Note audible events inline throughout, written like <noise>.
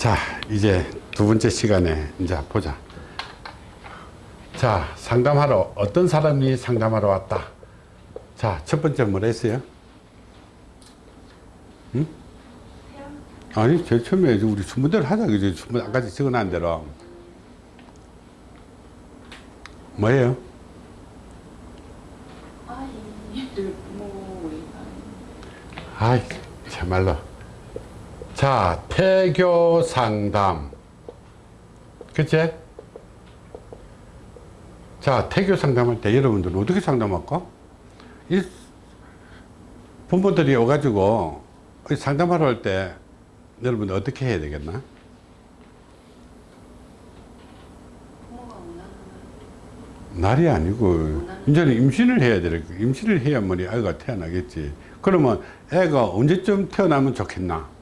자 이제 두 번째 시간에 이제 보자 자 상담하러 어떤 사람이 상담하러 왔다 자 첫 번째 뭐라 했어요? 응? 아니 제일 처음에 우리 주문대로 하자 그지 주문 아까지 적어놓은 대로 뭐예요? 뭐 아이 참말로 자 태교 상담 그치? 자 태교 상담할 때 여러분들은 어떻게 상담할까? 이 부모들이 오가지고 상담하러 올 때 여러분 어떻게 해야 되겠나? 날이 아니고 이제는 임신을 해야 될. 임신을 해야만이 아이가 태어나겠지 그러면 애가 언제쯤 태어나면 좋겠나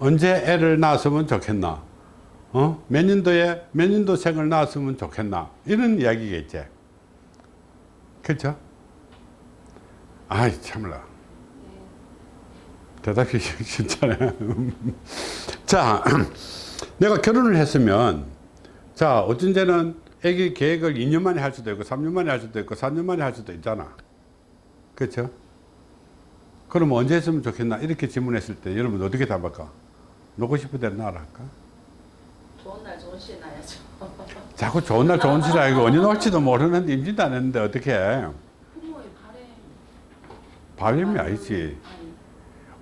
언제 애를 낳았으면 좋겠나 어? 몇 년도에 몇 년도생을 낳았으면 좋겠나 이런 이야기겠지 그렇죠? 아이 참라 대답이 <laughs> 쉽잖아요 <laughs> 자 <clears throat> 내가 결혼을 했으면 자 어쩐 때는 애기 계획을 2년 만에 할 수도 있고 3년 만에 할 수도 있고 4년 만에 할 수도 있잖아 그렇죠? 그럼 언제 했으면 좋겠나 이렇게 질문했을 때 여러분 어떻게 답할까? 놓고 싶은 대로 나라 할까? 좋은 날 좋은 시에 나야죠. 자꾸 좋은 날 좋은 시라 이거 언제 놓을지도 모르는데 임신도 안 했는데 어떻게 해? 부모의 바램. 바람이 아니지 아니,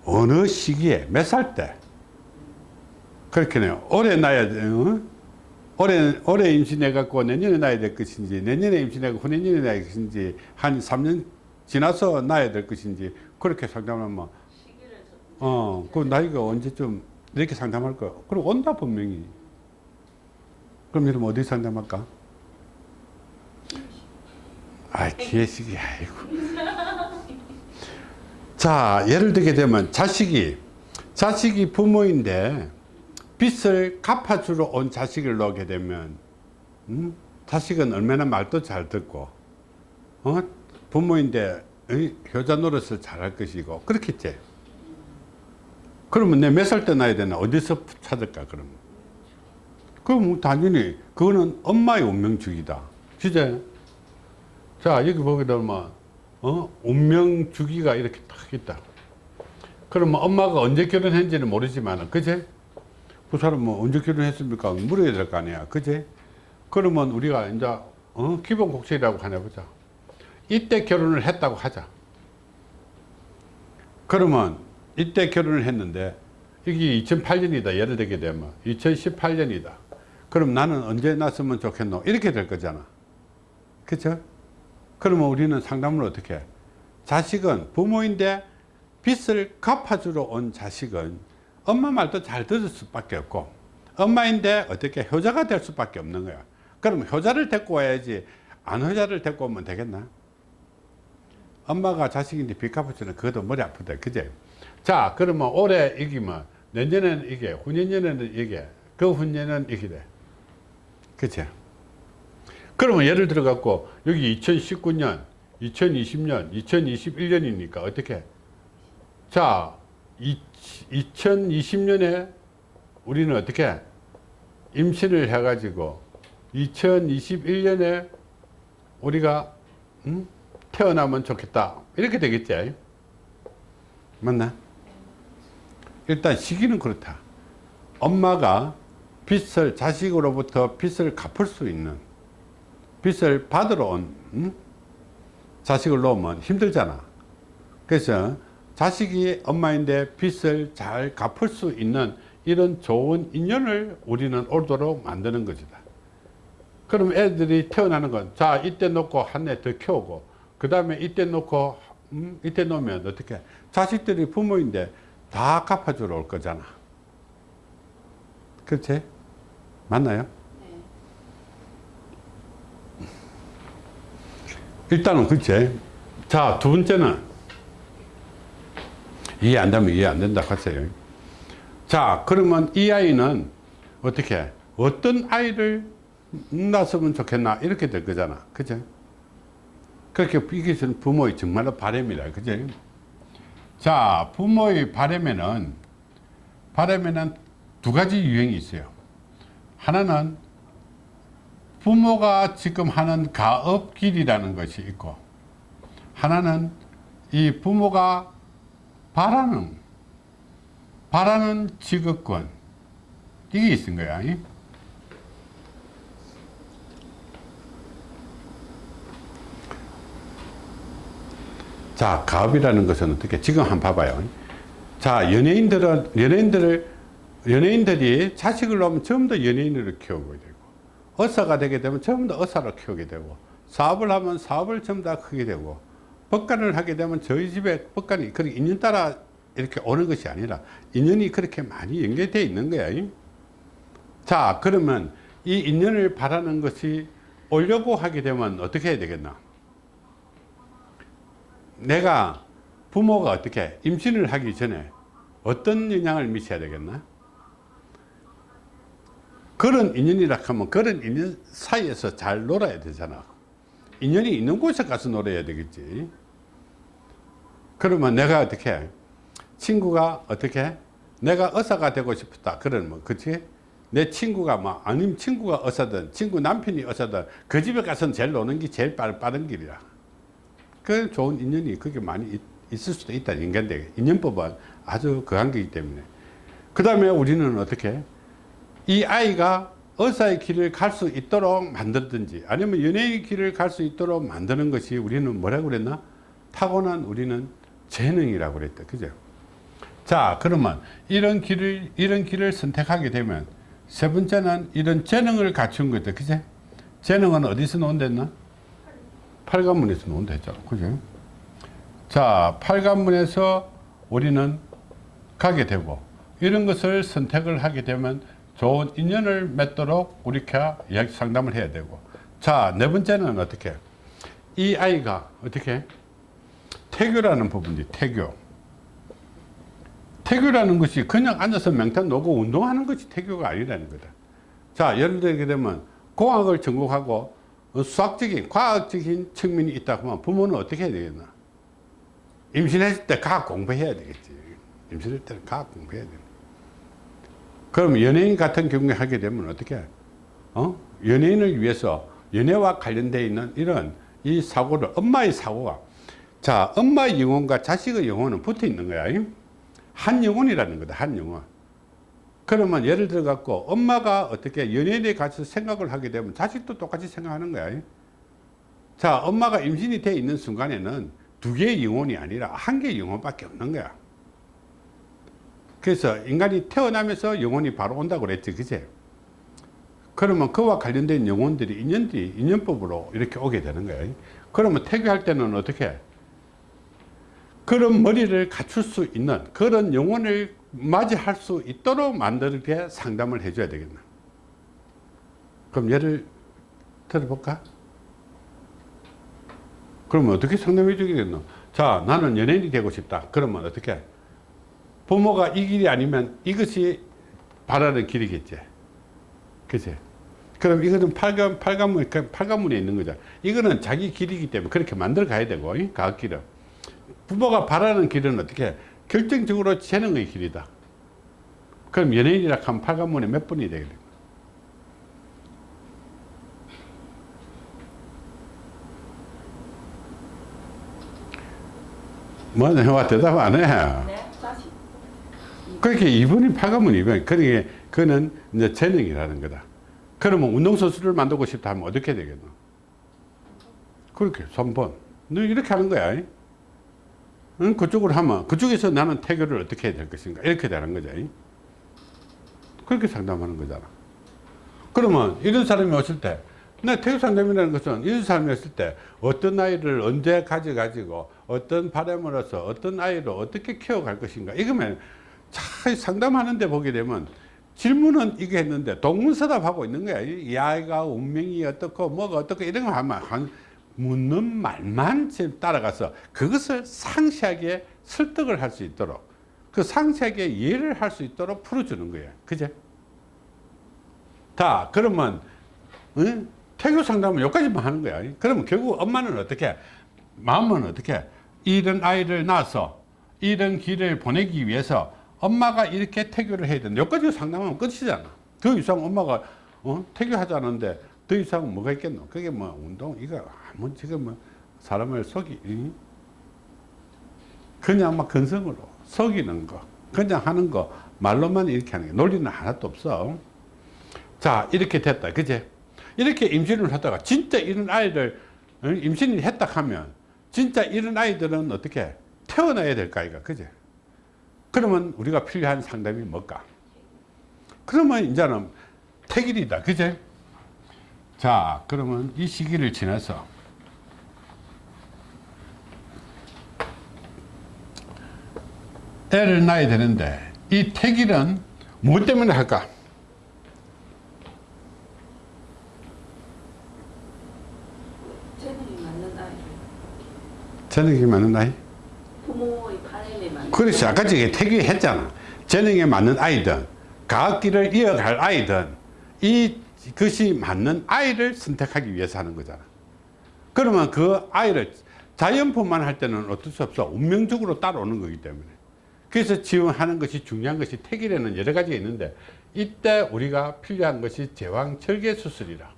어느 시기에 몇 살 때 그렇게네요 올해 낳아야 돼 어? 올해, 올해 임신해 갖고 내년에 낳아야 될 것인지 내년에 임신해 갖고 후내년에 낳아야 될 것인지 한 3년 지나서 낳아야 될 것인지 그렇게 상담하면 시기를 좀 어, 그 나이가 언제쯤 이렇게 상담할 거 그럼 온다 분명히 그럼 여러분 어디 상담할까? 아 기회식이 아이고 자 예를 들게 되면 자식이 자식이 부모인데 빚을 갚아주러 온 자식을 놓게 되면 음? 자식은 얼마나 말도 잘 듣고 어? 부모인데 의, 효자 노릇을 잘할 것이고 그렇겠지 그러면 내 몇 살 때 나야 되나? 어디서 찾을까 그러면? 그럼 당연히 그거는 엄마의 운명주기다. 진짜. 자 여기 보게 되면 어? 운명주기가 이렇게 딱 있다. 그러면 엄마가 언제 결혼했는지는 모르지만 그제? 그 사람 뭐 언제 결혼했습니까? 물어야 될 거 아니야. 그제? 그러면 우리가 이제 어? 기본 곡식이라고 하나 보자. 이때 결혼을 했다고 하자. 그러면 이때 결혼을 했는데 이게 2008년이다. 예를 들게 되면 2018년이다. 그럼 나는 언제 났으면 좋겠노? 이렇게 될 거잖아. 그쵸? 그러면 우리는 상담을 어떻게 해? 자식은 부모인데 빚을 갚아주러 온 자식은 엄마 말도 잘 들을 수밖에 없고 엄마인데 어떻게 효자가 될 수밖에 없는 거야. 그럼 효자를 데리고 와야지 안 효자를 데리고 오면 되겠나? 엄마가 자식인데 빚 갚아주는 그것도 머리 아프다 그제 자 그러면 올해 이기면 내년에는 이게 후년에는 이게 그 후년에는 이게 돼. 그치? 그러면 예를 들어 갖고 여기 2019년 2020년 2021년이니까 어떻게? 자 2020년에 우리는 어떻게? 임신을 해 가지고 2021년에 우리가 음? 태어나면 좋겠다. 이렇게 되겠지? 맞나 일단 시기는 그렇다. 엄마가 빚을 자식으로부터 빚을 갚을 수 있는 빚을 받으러 온 음? 자식을 놓으면 힘들잖아. 그래서 자식이 엄마인데 빚을 잘 갚을 수 있는 이런 좋은 인연을 우리는 올도록 만드는 것이다. 그럼 애들이 태어나는 건 자 이때 놓고 한 해 더 키우고 그 다음에 이때 놓고 음, 이때 놓으면 어떻게? 자식들이 부모인데 다 갚아주러 올 거잖아 그렇지? 맞나요? 네. 일단은 그렇지 자 두 번째는 이해 안 되면 이해 안 된다 하세요 자 그러면 이 아이는 어떻게 어떤 아이를 낳았으면 좋겠나 이렇게 될 거잖아 그죠 그렇게 이게 부모의 정말로 바람이라 그죠 자 부모의 바람에는 바람에는 두 가지 유형이 있어요. 하나는 부모가 지금 하는 가업길이라는 것이 있고 하나는 이 부모가 바라는 바라는 직업권 이게 있은 거야. 자, 가업이라는 것은 어떻게 지금 한번 봐봐요. 자, 연예인들은 연예인들을 연예인들이 자식을 낳으면 전부 다 연예인으로 키우게 되고 의사가 되게 되면 전부 다 의사로 키우게 되고 사업을 하면 사업을 전부 다 크게 되고 법관을 하게 되면 저희 집에 법관이 그렇게 인연 따라 이렇게 오는 것이 아니라 인연이 그렇게 많이 연결되어 있는 거야. 자, 그러면 이 인연을 바라는 것이 오려고 하게 되면 어떻게 해야 되겠나? 내가 부모가 어떻게 임신을 하기 전에 어떤 영향을 미쳐야 되겠나? 그런 인연이라 하면 그런 인연 사이에서 잘 놀아야 되잖아. 인연이 있는 곳에 가서 놀아야 되겠지. 그러면 내가 어떻게 친구가 어떻게 내가 의사가 되고 싶다. 그러면 그치? 내 친구가 뭐 아니면 친구가 의사든 친구 남편이 의사든 그 집에 가서는 제일 노는 게 제일 빠른 길이야. 그 좋은 인연이 그게 많이 있, 있을 수도 있다. 인간대 인연법은 아주 그한 거기 때문에. 그 다음에 우리는 어떻게 이 아이가 의사의 길을 갈 수 있도록 만들든지 아니면 연예의 길을 갈 수 있도록 만드는 것이 우리는 뭐라고 그랬나? 타고난 우리는 재능이라고 그랬다. 그죠? 자, 그러면 이런 길을, 이런 길을 선택하게 되면 세 번째는 이런 재능을 갖춘 거다. 그죠? 재능은 어디서 논댔나? 팔관문에서 논다 했잖아. 그죠? 자, 팔관문에서 우리는 가게 되고 이런 것을 선택을 하게 되면 좋은 인연을 맺도록 우리가 이야기 상담을 해야 되고 자, 네 번째는 어떻게? 이 아이가 어떻게? 태교라는 부분이 태교. 태교라는 것이 그냥 앉아서 명탄 놓고 운동하는 것이 태교가 아니라는 거다. 자, 예를 들게 되면 공학을 전공하고 수학적인, 과학적인 측면이 있다 하면 부모는 어떻게 해야 되겠나? 임신했을 때 과학 공부해야 되겠지. 임신할 때는 과학 공부해야 돼. 그럼 연예인 같은 경우에 하게 되면 어떻게? 어? 연예인을 위해서 연예와 관련되어 있는 이런 이 사고를 엄마의 사고가 자 엄마의 영혼과 자식의 영혼은 붙어 있는 거야. 한 영혼이라는 거다. 한 영혼. 그러면 예를 들어 갖고 엄마가 어떻게 연예인에 가서 생각을 하게 되면 자식도 똑같이 생각하는 거야. 자 엄마가 임신이 돼 있는 순간에는 두 개의 영혼이 아니라 한 개의 영혼밖에 없는 거야. 그래서 인간이 태어나면서 영혼이 바로 온다고 그랬지. 그제? 그러면 그와 관련된 영혼들이 인연들이 인연법으로 이렇게 오게 되는 거예요. 그러면 태교할 때는 어떻게? 그런 머리를 갖출 수 있는 그런 영혼을 맞이할 수 있도록 만들게 상담을 해줘야 되겠나. 그럼 예를 들어볼까? 그러면 어떻게 상담해 주겠노? 자, 나는 연예인이 되고 싶다. 그러면 어떻게? 부모가 이 길이 아니면 이것이 바라는 길이겠지. 그치? 그럼 이거는 팔관, 팔관문, 팔관문에 있는 거죠. 이거는 자기 길이기 때문에 그렇게 만들어 가야 되고, 가학길은. 부모가 바라는 길은 어떻게? 결정적으로 재능의 길이다. 그럼 연예인이라 하면 팔관문에 몇 분이 되겠다. 뭐, 내가 대답 안 해. 네. 그렇게 2분이 팔가면 2분. 그러니까 그는 이제 재능이라는 거다. 그러면 운동선수를 만들고 싶다 하면 어떻게 되겠노? 그렇게 3번. 너 이렇게 하는 거야. 응? 그쪽으로 하면 그쪽에서 나는 태교를 어떻게 해야 될 것인가 이렇게 되는 거죠. 그렇게 상담하는 거잖아. 그러면 이런 사람이 왔을 때, 내 태교 상담이라는 것은 이런 사람이 왔을 때 어떤 아이를 언제 가져가지고 어떤 바람으로서 어떤 아이를 어떻게 키워갈 것인가 이거면 잘 상담하는 데 보게 되면 질문은 이게 했는데 동문서답하고 있는 거야. 이 아이가 운명이 어떻고 뭐가 어떻고 이런 거 하면 한 묻는 말만 따라가서 그것을 상세하게 설득을 할 수 있도록 그 상세하게 이해를 할 수 있도록 풀어주는 거예요. 그제? 다 그러면 응? 태교 상담은 여기까지만 하는 거야. 그러면 결국 엄마는 어떻게 마음은 어떻게 이런 아이를 낳아서 이런 길을 보내기 위해서 엄마가 이렇게 태교를 해야 된다. 여기까지 상담하면 끝이잖아. 더 이상 엄마가 어? 태교하자는데 더 이상은 뭐가 있겠노? 그게 뭐 운동 이거 아무 지금 뭐 사람을 속이 이? 그냥 막 근성으로 속이는 거 그냥 하는 거 말로만 이렇게 하는 게 논리는 하나도 없어. 자 이렇게 됐다 그제 이렇게 임신을 하다가 진짜 이런 아이를 어? 임신을 했다 하면 진짜 이런 아이들은 어떻게 태어나야 될까 이가 그제 그러면 우리가 필요한 상담이 뭘까 그러면 이제는 태길이다 그제 자 그러면 이 시기를 지나서 애를 낳아야 되는데 이 태길은 무엇 때문에 할까? 재능이 맞는 재능이 아이? 부모의 바램에 맞는 그렇지. 아까 전에 태기 했잖아. 재능에 맞는 아이든 과학기를 이어갈 아이든 이 것이 맞는 아이를 선택하기 위해서 하는 거잖아 그러면 그 아이를 자연분만 할 때는 어쩔 수 없어 운명적으로 따라오는 거기 때문에 그래서 지원하는 것이 중요한 것이 태길에는 여러 가지가 있는데 이때 우리가 필요한 것이 제왕절개 수술이라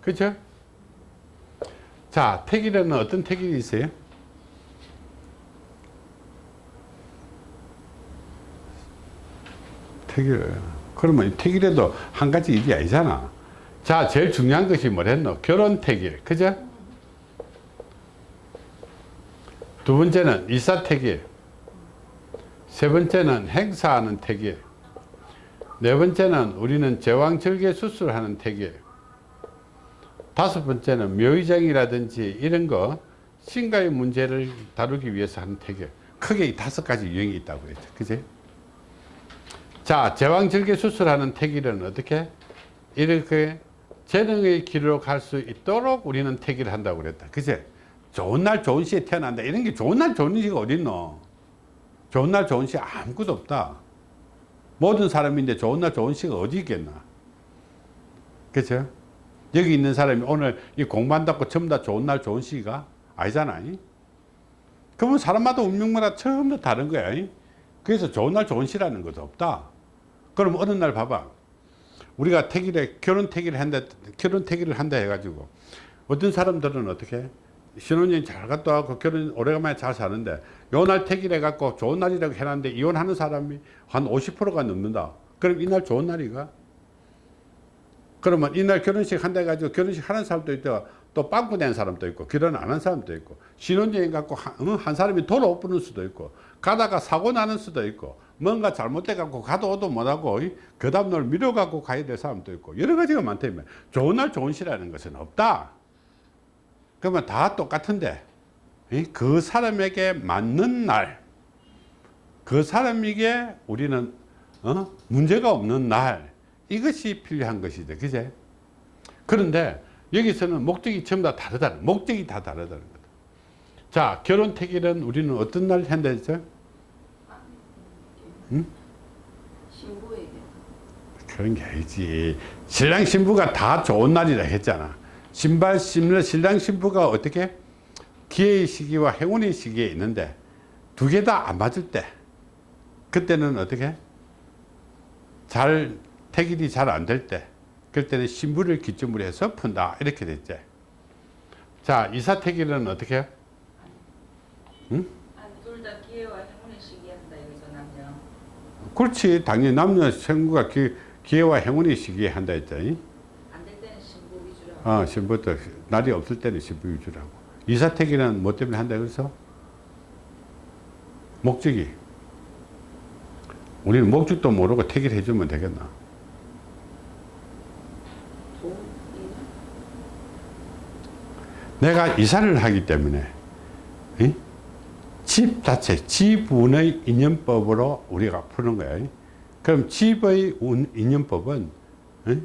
그렇죠? 자 태길에는 어떤 태길이 있어요? 태길. 그러면 이 태길에도 한 가지 일이 아니잖아. 자, 제일 중요한 것이 뭐랬노? 결혼 태길. 그죠? 두 번째는 이사 태길. 세 번째는 행사하는 태길. 네 번째는 우리는 제왕절개 수술하는 태길. 다섯 번째는 묘의장이라든지 이런 거 신가의 문제를 다루기 위해서 하는 태길. 크게 이 다섯 가지 유형이 있다고 그랬죠. 그지? 자, 제왕절개 수술하는 태길은 어떻게? 이렇게 재능의 길로 갈 수 있도록 우리는 태길을 한다고 그랬다. 그제? 좋은 날 좋은 시에 태어난다. 이런 게 좋은 날 좋은 시가 어딨노? 좋은 날 좋은 시 아무것도 없다. 모든 사람인데 좋은 날 좋은 시가 어디 있겠나? 그죠? 여기 있는 사람이 오늘 이 공부한다고 전부 다 좋은 날 좋은 시가 아니잖아. 그러면 사람마다 운명마다 다 다른 거야. 그래서 좋은 날 좋은 시라는 것도 없다. 그럼 어느 날 봐봐. 우리가 태길에 결혼 태길을 한다, 결혼 태길을 한다 해가지고 어떤 사람들은 어떻게 신혼여행 잘 갔다 와고 결혼 오래간만에 잘 사는데 요 날 태길해 갖고 좋은 날이라고 해놨는데 이혼하는 사람이 한 50%가 넘는다. 그럼 이날 좋은 날이가? 그러면 이날 결혼식 한다 해가지고 결혼식 하는 사람도 있고 또 빵꾸 낸 사람도 있고 결혼 안 한 사람도 있고 신혼여행 갖고 한, 어, 한 사람이 돌아 못 부는 수도 있고 가다가 사고 나는 수도 있고 뭔가 잘못돼 갖고 가도 오도 못하고 그 다음 날 미뤄 갖고 가야 될 사람도 있고 여러 가지가 많다면 좋은 날 좋은 시라는 것은 없다. 그러면 다 똑같은데 이? 그 사람에게 맞는 날 그 사람에게 우리는 어? 문제가 없는 날 이것이 필요한 것이죠 그제? 그런데 여기서는 목적이 전부 다 다르다는 목적이 다 다르다는 거다. 자 결혼 태길은 우리는 어떤 날 한다 했죠 응? 신부에게 그런 게 아니지. 신랑 신부가 다 좋은 날이라 했잖아. 신발 신랑 신랑 신부가 어떻게 기회의 시기와 행운의 시기에 있는데 두 개 다 안 맞을 때 그때는 어떻게 잘 태길이 잘 안 될 때 그럴 때는 신부를 기점으로 해서 푼다 이렇게 됐지. 자 이사태길은 어떻게? 응? 둘다 기회와 행운의 시기 한다 여기서 남녀 그렇지 당연히 남녀 생구가 기, 기회와 행운의 시기에 한다 했잖니. 안될 때는 신부 위주로 어, 신부터 날이 없을 때는 신부 위주라고. 이사택이는 뭐 때문에 한다 그래서? 목적이. 우리는 목적도 모르고 택일 해주면 되겠나? 내가 이사를 하기 때문에 이? 집 자체, 지분의 인연법으로 우리가 푸는. 이? 그럼 집의 운- 인연법은 이?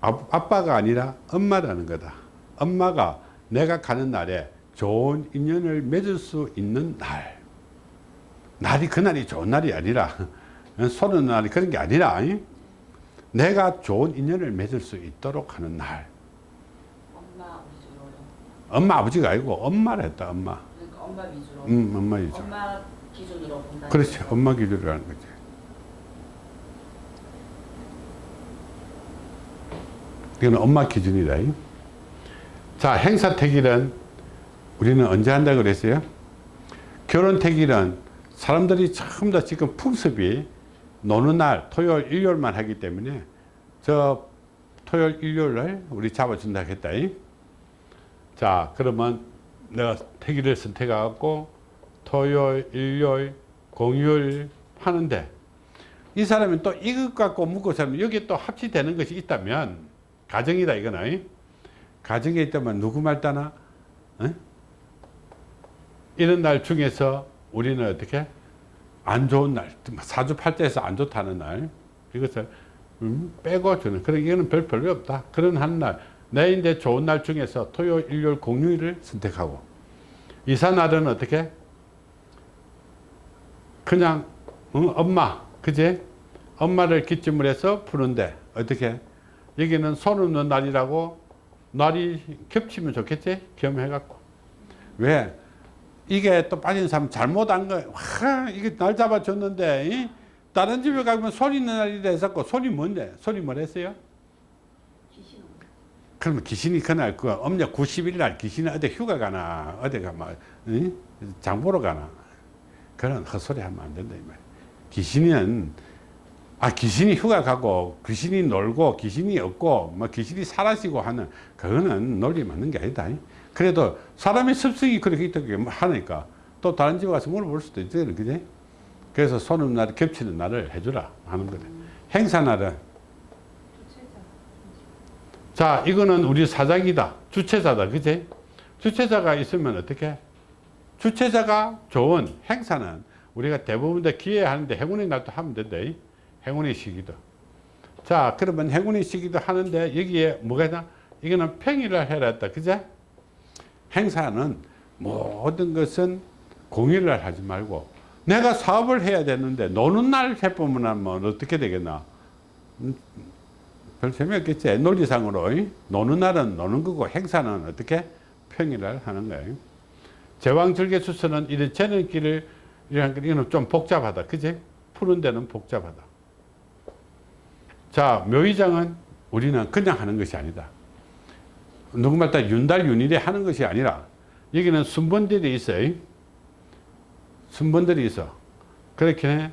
아- 아빠가 아니라 엄마라는 거다. 엄마가 내가 가는 날에 좋은 인연을 맺을 수 있는 날. 날이 그날이 좋은 날이 아니라 소는 날이 그런 게 아니라 이? 내가 좋은 인연을 맺을 수 있도록 하는 날. 엄마 엄마 아버지가 아니고 엄마를 했다 엄마 엄마 위주로 음 엄마 이죠 엄마 기준으로 본다. 그렇지. 엄마 기준으로 하는 거지. 이건 엄마 기준이다. 이. 자, 행사 택일은 우리는 언제 한다고 그랬어요? 결혼 택일은 사람들이 전부 다 지금 풍습이 노는 날 토요일, 일요일만 하기 때문에 저 토요일, 일요일을 우리 잡아준다 했다. 이. 자, 그러면 내가 택일을 선택해갖고 토요일, 일요일, 공휴일 하는데 이 사람이 또 이것 갖고 묶고 살면 여기 또 합치되는 것이 있다면 가정이다 이거는 가정에 있다면 누구 말 따나? 어? 이런 날 중에서 우리는 어떻게? 안 좋은 날 사주팔자에서 안 좋다는 날 이것을 음, 빼고 주는 그런 이거는 별 별로 없다. 그런 한날 내 이제 좋은 날 중에서 토요일 일요일 공휴일을 선택하고 이사 날은 어떻게? 그냥 응, 엄마 그제? 엄마를 기점으로 해서 푸는데 어떻게? 여기는 손 없는 날이라고 날이 겹치면 좋겠지? 겸해갖고. 왜? 이게 또 빠진 사람 잘못한 거야 와 이게 날 잡아줬는데 이? 다른 집에 가면 손 있는 날이라 했었고 손이 뭔데? 손이 뭐랬어요 그러면 귀신이 그날 그 음력 90일 날 귀신이 어디 휴가 가나 어디 가 막 응? 장 보러 가나 그런 헛소리 하면 안 된다 이 말. 귀신은 아 귀신이 휴가 가고 귀신이 놀고 귀신이 없고 뭐 귀신이 사라지고 하는 그거는 논리 맞는 게 아니다. 그래도 사람의 습성이 그렇게 있다고 하니까 또 다른 집에 가서 물어볼 수도 있지 그지? 그래서 손님 날 겹치는 날을 해주라 하는 거래. 행사 날은 자 이거는 우리 사장이다 주체자다 그지? 주체자가 있으면 어떻게? 주체자가 좋은 행사는 우리가 대부분 다 기회하는데 행운의 날도 하면 된다. 이. 행운의 시기도. 자, 그러면 행운의 시기도 하는데 여기에 뭐가 있나? 이거는 평일을 해라 했다. 그제? 행사는 모든 것은 공휴일날 하지 말고 내가 사업을 해야 되는데 노는 날 해보면 뭐 어떻게 되겠나? 음, 별 재미없겠지. 논리상으로. 이. 노는 날은 노는 거고 행사는 어떻게? 평일날 하는 거예요. 제왕절개수서는 이런 길을 이런 거 이거는 좀 복잡하다. 그지? 푸는 데는 복잡하다. 자, 묘의장은 우리는 그냥 하는 것이 아니다. 누구 말따 윤달 윤일에 하는 것이 아니라 여기는 순번들이 있어요. 순번들이 있어. 그렇게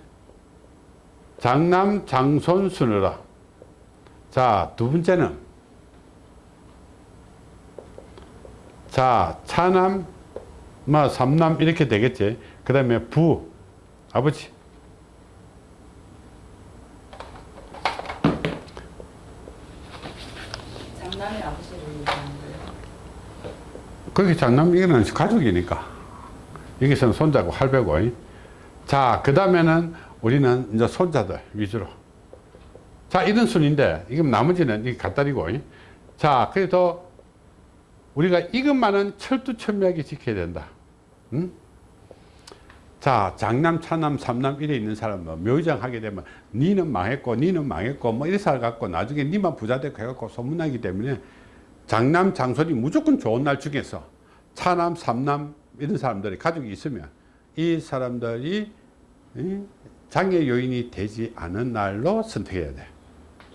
장남 장손 순으라. 자, 두 번째는 자, 차남 뭐 삼남 이렇게 되겠지. 그 다음에 부 아버지 장남의 아버지를 얘기하는 거예요. 그렇게 장남 이거는 가족이니까 여기서는 손자고 할배고 자 그 다음에는 우리는 이제 손자들 위주로 자 이런 순인데 이건 나머지는 이 갖다리고. 자 그래도 우리가 이것만은 철두철미하게 지켜야 된다. 응? 자 장남 차남 삼남 이래 있는 사람은 묘의장 하게 되면 니는 망했고 니는 망했고 뭐 이래 살갖고 나중에 니만 부자 되고 해갖고 소문나기 때문에 장남 장손이 무조건 좋은 날 중에서 차남 삼남 이런 사람들이 가족이 있으면 이 사람들이 이 장애 요인이 되지 않은 날로 선택해야 돼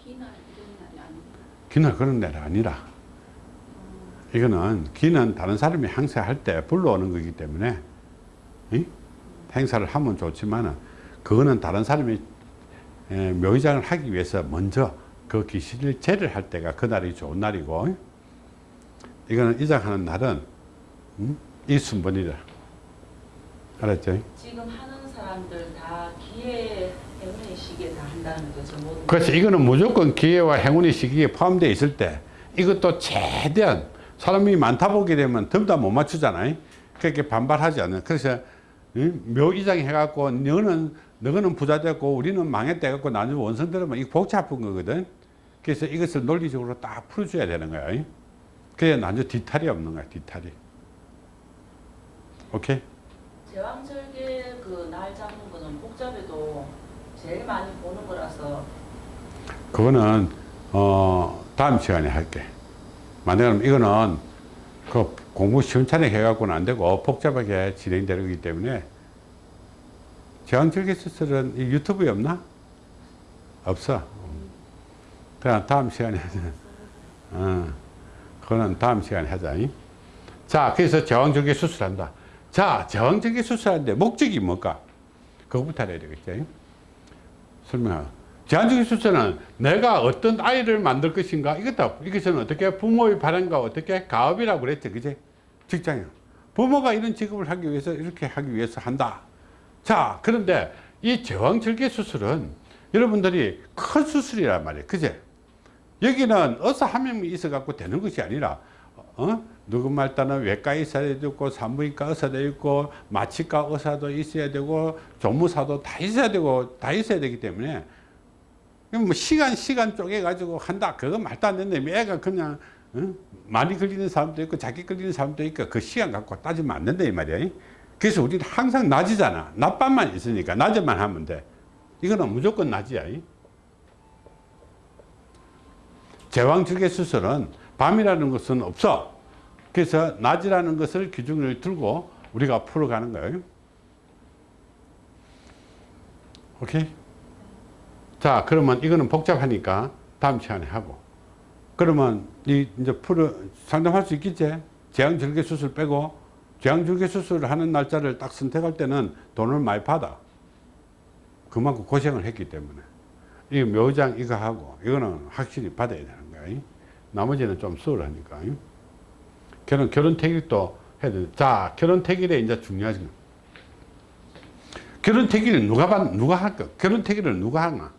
기날 이런 날이 아니고 기는 그런 날이 아니라 이거는 기는 다른 사람이 행사할 때 불러오는 거기 때문에 이? 행사를 하면 좋지만 그거는 다른 사람이 에, 묘의장을 하기 위해서 먼저 그 기신을 제를 할 때가 그 날이 좋은 날이고 이거는 이장하는 날은 음? 이 순번이다 알았죠? 지금 하는 사람들 다 기회 행운의 시기에 거죠. 그렇지 이거는 무조건 기회와 행운의 시기에 포함되어 있을 때 이것도 최대한 사람이 많다 보게 되면 전부 다못 맞추잖아요 그렇게 반발하지 않는 그래서 응? 묘이장 해갖고 너는 너는 부자 됐고 우리는 망했다 해갖고 나중에 원성 들으면 이거 복잡한 거거든 그래서 이것을 논리적으로 딱 풀어줘야 되는 거야 응? 그래야 나중에 뒤탈이 없는 거야 뒤탈이 오케이 제왕절개 그 날 잡는 거는 복잡해도 제일 많이 보는 거라서 그거는 어 다음 시간에 할게 만약에 이거는 그 공부 시원찮게 해갖고는 안 되고 복잡하게 진행되기 때문에 제왕절개 수술은 이 유튜브에 없나? 없어. 그냥 다음 시간에 하자. 어, 그거는 다음 시간에 하자. 잉? 자, 그래서 제왕절개 수술한다. 자, 제왕절개 수술하는데 목적이 뭘까? 그거부터 알아야 되겠죠. 잉? 설명하고. 제한적인 수술은 내가 어떤 아이를 만들 것인가 이것도 이것은 어떻게 부모의 바람과 어떻게 가업이라고 그랬죠. 그제 직장에 부모가 이런 직업을 하기 위해서 이렇게 하기 위해서 한다. 자 그런데 이 제왕절개 수술은 여러분들이 큰 수술이란 말이에요. 그제 여기는 의사 한 명이 있어 갖고 되는 것이 아니라 어? 누구 말따는 외과에 있어야 되고 산부인과 의사도 있고 마취과 의사도 있어야 되고 조무사도 다 있어야 되고 다 있어야 되기 때문에 뭐 시간 시간 쪼개 가지고 한다. 그거 말도 안 되는데 애가 그냥 어? 많이 걸리는 사람도 있고 작게 걸리는 사람도 있고 그 시간 갖고 따지면 안 된다 이 말이야. 그래서 우리는 항상 낮이잖아. 낮밤만 있으니까 낮에만 하면 돼. 이거는 무조건 낮이야. 제왕절개 수술은 밤이라는 것은 없어. 그래서 낮이라는 것을 기준을 들고 우리가 풀어가는 거예요. 오케이? 자 그러면 이거는 복잡하니까 다음 시간에 하고. 그러면 이 이제 풀어 상담할 수 있겠지? 제왕절개 수술 빼고 제왕절개 수술을 하는 날짜를 딱 선택할 때는 돈을 많이 받아. 그만큼 고생을 했기 때문에. 이 묘장 이거 하고 이거는 확실히 받아야 거야 나머지는 좀 수월하니까. 결혼 결혼 택일도 해야 돼. 자 결혼 택일에 이제 중요하지. 결혼 택일을 누가 받 누가 할까 결혼 택일을 누가 하나?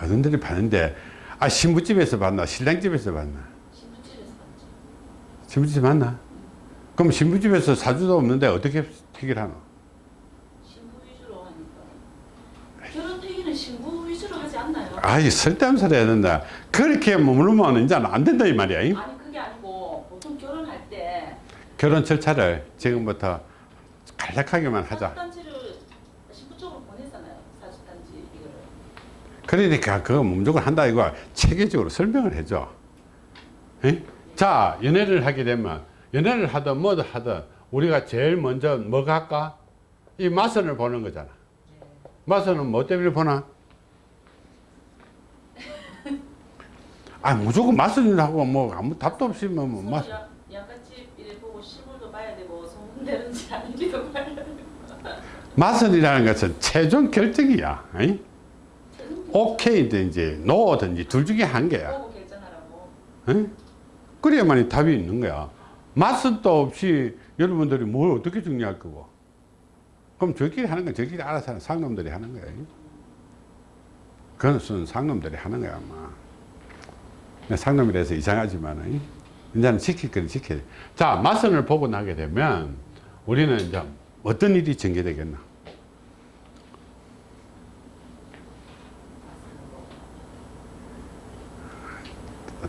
어른들이 받는데. 아 신부집에서 받나? 신랑집에서 받나? 신부집에서 받죠. 신부집 맞나? 그럼 신부집에서 사주도 없는데 어떻게 택일하노 신부 위주로 하니까. 결혼 퇴기는 신부 위주로 하지 않나요? 아이 쓸데없는 소리 해야 된다. 그렇게 머무르면 이제 안 된다 이 말이야. 잉? 아니 그게 아니고 보통 결혼할 때 결혼 절차를 지금부터 간략하게만 하자. 그러니까 그거 무조건 한다 이거. 체계적으로 설명을 해줘. 에? 자 연애를 하게 되면 연애를 하든 뭐든 하든 우리가 제일 먼저 뭐가 할까? 이 마선을 보는 거잖아. 마선은 뭐 때문에 보나 아 무조건 마선이라고 뭐 아무 답도 없이 뭐, 뭐 양- 양가집 이래 보고 시골도 봐야 되고 소문되는지 아닌지도 <laughs> 봐야 되고. 마선이라는 것은 최종 결정이야 에? 오케이든지 노든지 둘 중에 한 개야. 에? 그래야만이 답이 있는 거야. 맛도 없이 여러분들이 뭘 어떻게 정리할 거고. 그럼 저끼리 하는 건 저끼리 알아서 하는 상놈들이 하는 거야. 그것은 상놈들이 하는 거야, 아마. 근데 상놈이라서 이상하지만, 이제는 지킬 건 지켜야 돼. 자, 마선을 보고 나게 되면 우리는 이제 어떤 일이 전개되겠나.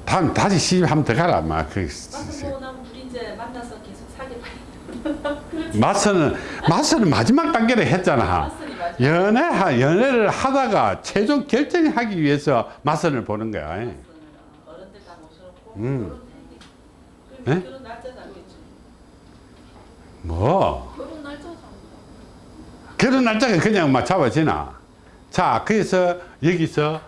다음 다시 시집 한번 더 가라, 아마. 그. 맞서는 맞서는 <laughs> 마지막 단계를 했잖아. 연애 연애를 하다가 최종 결정하기 위해서 맞선을 보는 거야. 맞선을 어른들 다 모셔놓고 음. 네? 결혼 날짜 잡겠죠. 뭐 결혼 날짜 잡는 결혼 날짜가 그냥 막 잡아지나. 자, 그래서 여기서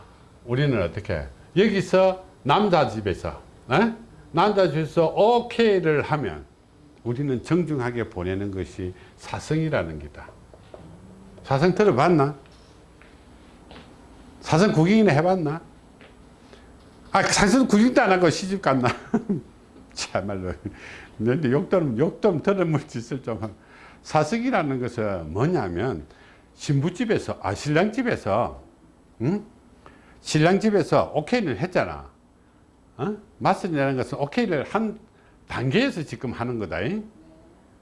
우리는 어떻게? 여기서 남자 집에서 에? 남자 집에서 오케이를 하면 우리는 정중하게 보내는 것이 사성이라는 기다. 사성 들어봤나? 사성 구경이나 해봤나? 아, 사성 구경도 안 하고 시집 갔나? <laughs> 참말로. 근데 욕도, 욕도 들어물 짓을 좀. 사석이라는 것은 뭐냐면, 신부집에서, 아, 신랑집에서, 응? 신랑집에서 오케이를 했잖아. 어? 맞선이라는 것은 오케이를 한 단계에서 지금 하는 거다. 잉?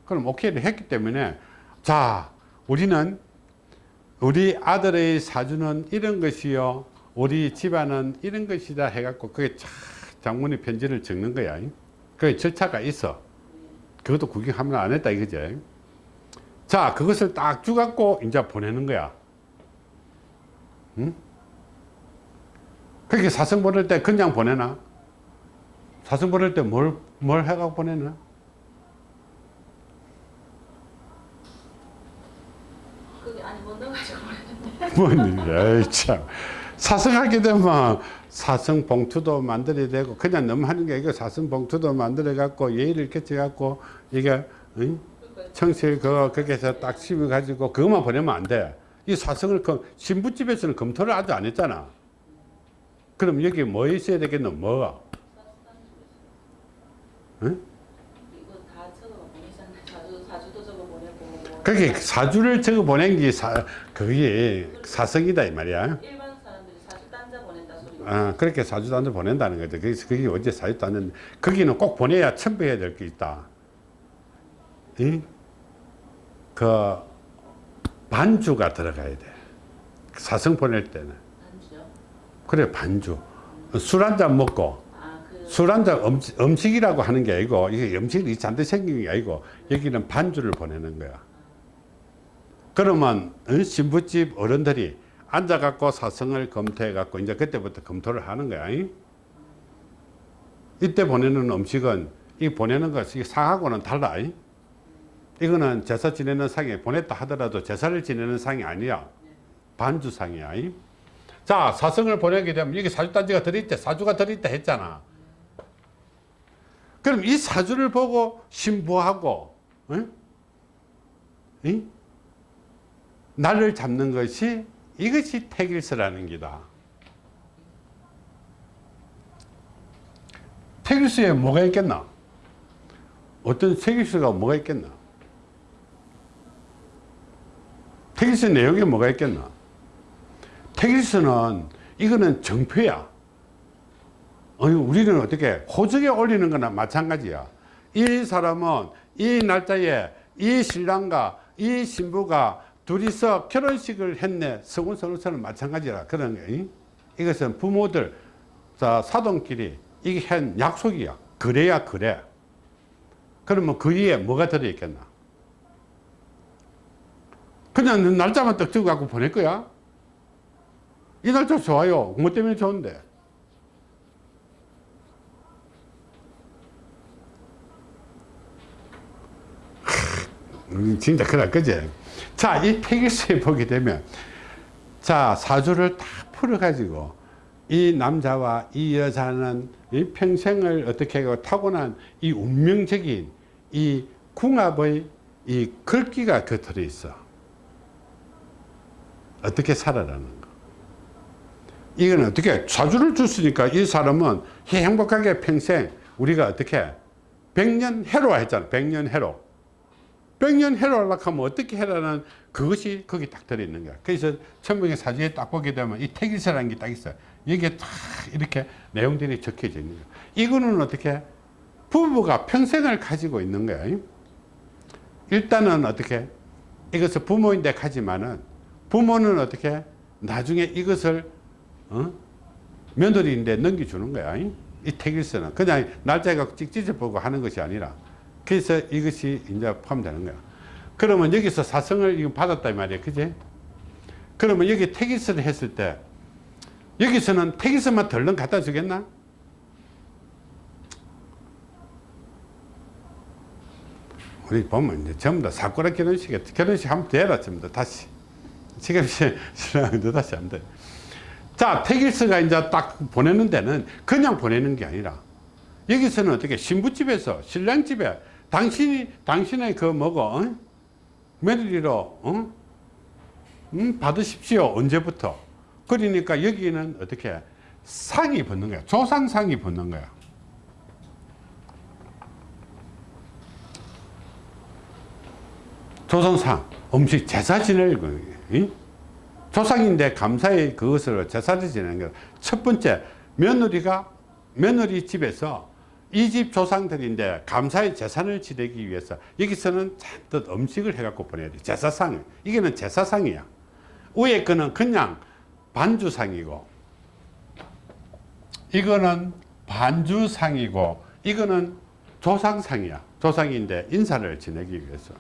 그럼 오케이를 했기 때문에, 자, 우리는 우리 아들의 사주는 이런 것이요. 우리 집안은 이런 것이다 해갖고 그게 쫙 장문의 편지를 적는 거야. 그 절차가 있어. 그것도 구경하면 안 했다 이거지. 자, 그것을 딱 주갖고 이제 보내는 거야. 응? 그렇게 사성 보낼 때 그냥 보내나? 사성 보낼 때 뭘, 뭘 해갖고 보내나? 여기 안에 못 넣어가지고 보냈는데. 뭐니, 에이, 참. 사성하게 되면 사성 봉투도 만들어야 되고, 그냥 너무 하는 게 이거 사성 봉투도 만들어 갖고, 예의를 끼쳐 갖고, 이게, 응? 청실 그거, 거기서 딱 심어 가지고, 그것만 보내면 안 돼. 이 사성을, 그 신부집에서는 검토를 아직 안 했잖아. 그럼 여기 뭐 있어야 되겠노? 뭐가? 응? 그게 사주를 적어 보낸 게 사, 그게 사성이다, 이 말이야. 일반 사람들이 사주 단자 아, 그렇게 사주단을 보낸다는 거죠. 그래서 그게 언제 사주단은 거기는 꼭 보내야 첨부해야 될 게 있다. 이? 그 반주가 들어가야 돼. 사성 보낼 때는. 단주요? 그래 반주. 술 한 잔 먹고 아 그. 술한 잔 음식, 이라고 하는 게 아니고 이게 음식이 잔뜩 생긴 게 아니고 여기는 반주를 보내는 거야. 그러면 어? 신부집 어른들이 앉아갖고 사성을 검토해갖고 이제 그때부터 검토를 하는 거야. 이? 이때 보내는 음식은 이 보내는 것이 상하고는 달라. 이? 이거는 제사 지내는 상에 보냈다 하더라도 제사를 지내는 상이 아니야. 반주상이야. 이? 자, 사성을 보내게 되면 이게 사주단지가 들어있대. 사주가 들어있다 했잖아. 그럼 이 사주를 보고 신부하고, 응? 이? 날을 잡는 것이 이것이 태길스라는 기다. 태길스에 뭐가 있겠나? 어떤 태길스가 뭐가 있겠나? 태길스 내용에 뭐가 있겠나? 태길스는 이거는 정표야. 아니, 우리는 어떻게 호적에 올리는 거나 마찬가지야. 이 사람은 이 날짜에 이 신랑과 이 신부가 둘이서 결혼식을 했네. 서군선우서는 마찬가지라. 그런 게. 이것은 부모들, 자, 사돈끼리 이게 한 약속이야. 그래야 그래. 그러면 그 위에 뭐가 들어있겠나? 그냥 날짜만 떡 적어 갖고 보낼 거야? 이 날짜 좋아요. 뭐 때문에 좋은데? 음, 진짜 그럴 거지. 자, 이 태기수에 보게 되면, 자, 사주를 다 풀어가지고, 이 남자와 이 여자는 이 평생을 어떻게 하고 타고난 이 운명적인 이 궁합의 이 글귀가 그 들어있어. 어떻게 살아라는 거. 이건 어떻게 사주를 줬으니까 이 사람은 행복하게 평생 우리가 어떻게 백년 해로 했잖아. 백년 해로. 백년 해로 하려고 하면 어떻게 해라는 그것이 거기 딱 들어있는 거야. 그래서 천명의 사주에 딱 보게 되면 이 태기서라는 게 딱 있어요. 여기에 딱 이렇게 내용들이 적혀져 있는 거야. 이거는 어떻게 부부가 평생을 가지고 있는 거야. 일단은 어떻게 이것을 부모인데 가지만은 부모는 어떻게 나중에 이것을 어? 며느리인데 넘겨주는 거야. 이 태길서는 그냥 날짜가 찍찍 보고 하는 것이 아니라 그래서 이것이 이제 포함되는 거야. 그러면 여기서 사성을 받았단 말이야. 그지? 그러면 여기 태길서를 했을 때 여기서는 태길서만 덜렁 갖다 주겠나? 우리 보면 이제 전부 다 사쿠라 결혼식에 결혼식 하면 되라 전부 다 다시 지금 <laughs> 신랑도 다시 하면 돼. 자 태길서가 이제 딱 보내는 데는 그냥 보내는 게 아니라 여기서는 어떻게 신부집에서 신랑집에 당신이 당신의 그 뭐고 어? 며느리로 어? 음, 받으십시오 언제부터? 그러니까 여기는 어떻게 상이 붙는 거야. 조상상이 붙는 거야. 조상상 음식 제사 지낼 거 조상인데 감사의 그것을 제사를 지내는 거야 첫 번째 며느리가 며느리 집에서 이집 조상들인데 감사의 제산을 지내기 위해서 여기서는 잔뜩 음식을 해갖고 보내야 돼. 제사상. 이게는 제사상이야. 위에 거는 그냥 반주상이고, 이거는 반주상이고, 이거는 조상상이야. 조상인데 인사를 지내기 위해서.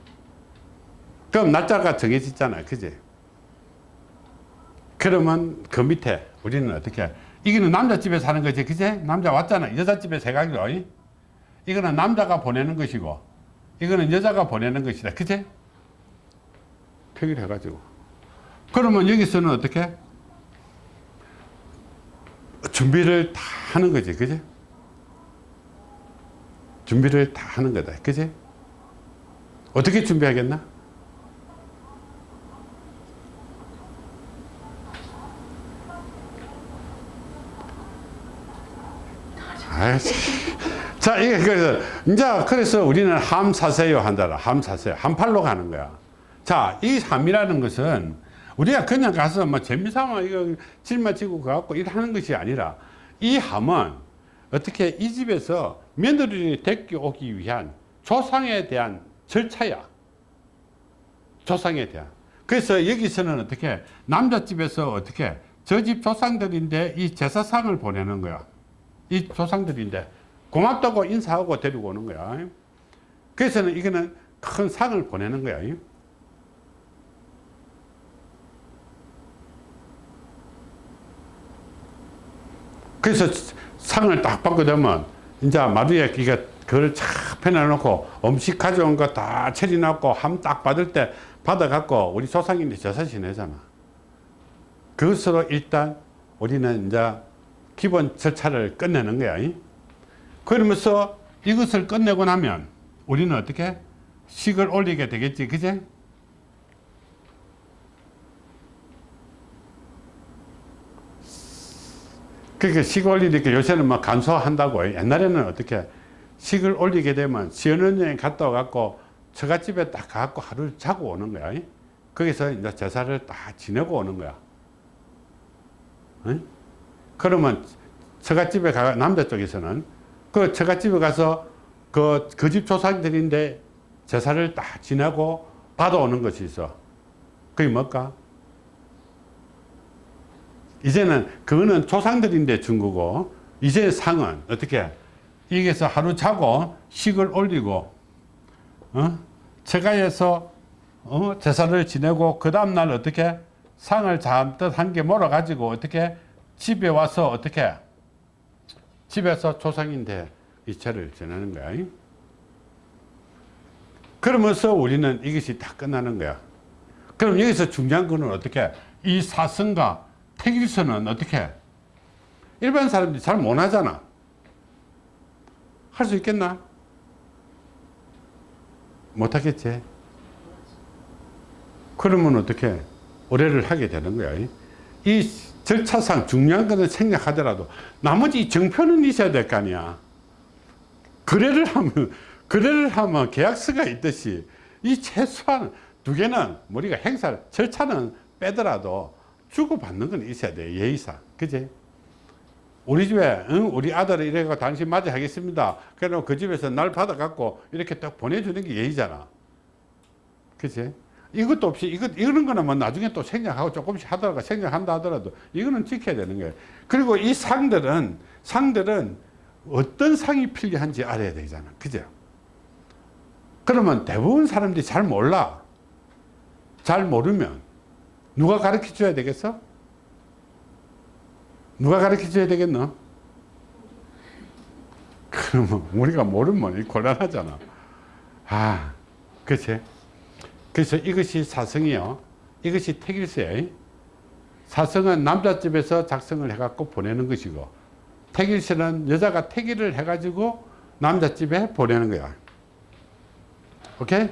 그럼 날짜가 정해졌잖아. 그지? 그러면 그 밑에 우리는 어떻게 이거는 남자 집에 사는 거지 그제 남자 왔잖아 여자 집에 세 가지로 이거는 남자가 보내는 것이고 이거는 여자가 보내는 것이다 그제 표기를 해가지고 그러면 여기서는 어떻게? 준비를 다 하는 거지, 그지? 준비를 다 하는 거다, 그지? 어떻게 준비하겠나? 자, 이게 그래서 이제 그래서 우리는 함 사세요 한다라. 함 사세요. 한 팔로 가는 거야. 자, 이 함이라는 것은 우리가 그냥 가서 뭐 재미삼아 이거 짊어지고 가갖고 일하는 것이 아니라 이 함은 어떻게 이 집에서 며느리를 데리고 오기 위한 조상에 대한 절차야. 조상에 대한. 그래서 여기서는 어떻게 남자집에서 어떻게 저 집 조상들인데 이 제사상을 보내는 거야. 이 조상들인데 고맙다고 인사하고 데리고 오는 거야. 그래서는 이거는 큰 상을 보내는 거야. 그래서 상을 딱 받게 되면 이제 마루에 이게 그걸 착 펴내놓고 음식 가져온 거 다 처리해놓고 함 딱 받을 때 받아갖고 우리 조상인데 제사 지내잖아. 그것으로 일단 우리는 이제 기본 절차를 끝내는 거야. 그러면서 이것을 끝내고 나면 우리는 어떻게 식을 올리게 되겠지, 그제? 그러니까 식 올리니까 요새는 막 간소화한다고 옛날에는 어떻게 식을 올리게 되면 시원원여행 갔다 와갖고 처갓집에 딱 가갖고 하루를 자고 오는 거야. 거기서 이제 제사를 딱 지내고 오는 거야. 응? 그러면 처갓집에 가 남자 쪽에서는 그 처갓집에 가서 그 그 집 조상들인데 제사를 딱 지내고 받아오는 것이 있어. 그게 뭘까? 이제는 그거는 조상들인데 준 거고 이제 상은 어떻게 여기서 하루 자고 식을 올리고 어? 처가에서 어? 제사를 지내고 그 다음날 어떻게 상을 잔뜩 한개 몰아 가지고 어떻게 집에 와서 어떻게 집에서 조상인데 이체를 지내는 거야. 그러면서 우리는 이것이 다 끝나는 거야. 그럼 여기서 중요한 거는 어떻게 이 사성과 택일선은 어떻게 일반 사람들이 잘 못하잖아. 할 수 있겠나? 못하겠지. 그러면 어떻게 의뢰를 하게 되는 거야. 이 절차상 중요한 것은 생략하더라도 나머지 정표는 있어야 될 거 아니야. 거래를 하면 거래를 하면 계약서가 있듯이 이 최소한 두 개는 우리가 행사 절차는 빼더라도 주고받는 건 있어야 돼 예의상 그지 우리 집에 응? 우리 아들을 이래가 당신 맞아 하겠습니다 그럼 그 집에서 날 받아 갖고 이렇게 딱 보내주는 게 예의잖아 그지 이것도 없이 이거 이런 거는 뭐 나중에 또 생략하고 조금씩 하다가 생략한다 하더라도 이거는 지켜야 되는 거예요 그리고 이 상들은 상들은 어떤 상이 필요한지 알아야 되잖아 그죠 그러면 대부분 사람들이 잘 몰라 잘 모르면 누가 가르쳐 줘야 되겠어? 누가 가르쳐 줘야 되겠노? 그러면 우리가 모르면 곤란하잖아. 아, 그치? 그래서 이것이 사성이요. 이것이 택일세요. 사성은 남자집에서 작성을 해갖고 보내는 것이고, 택일세는 여자가 택일을 해가지고 남자집에 보내는 거야. 오케이?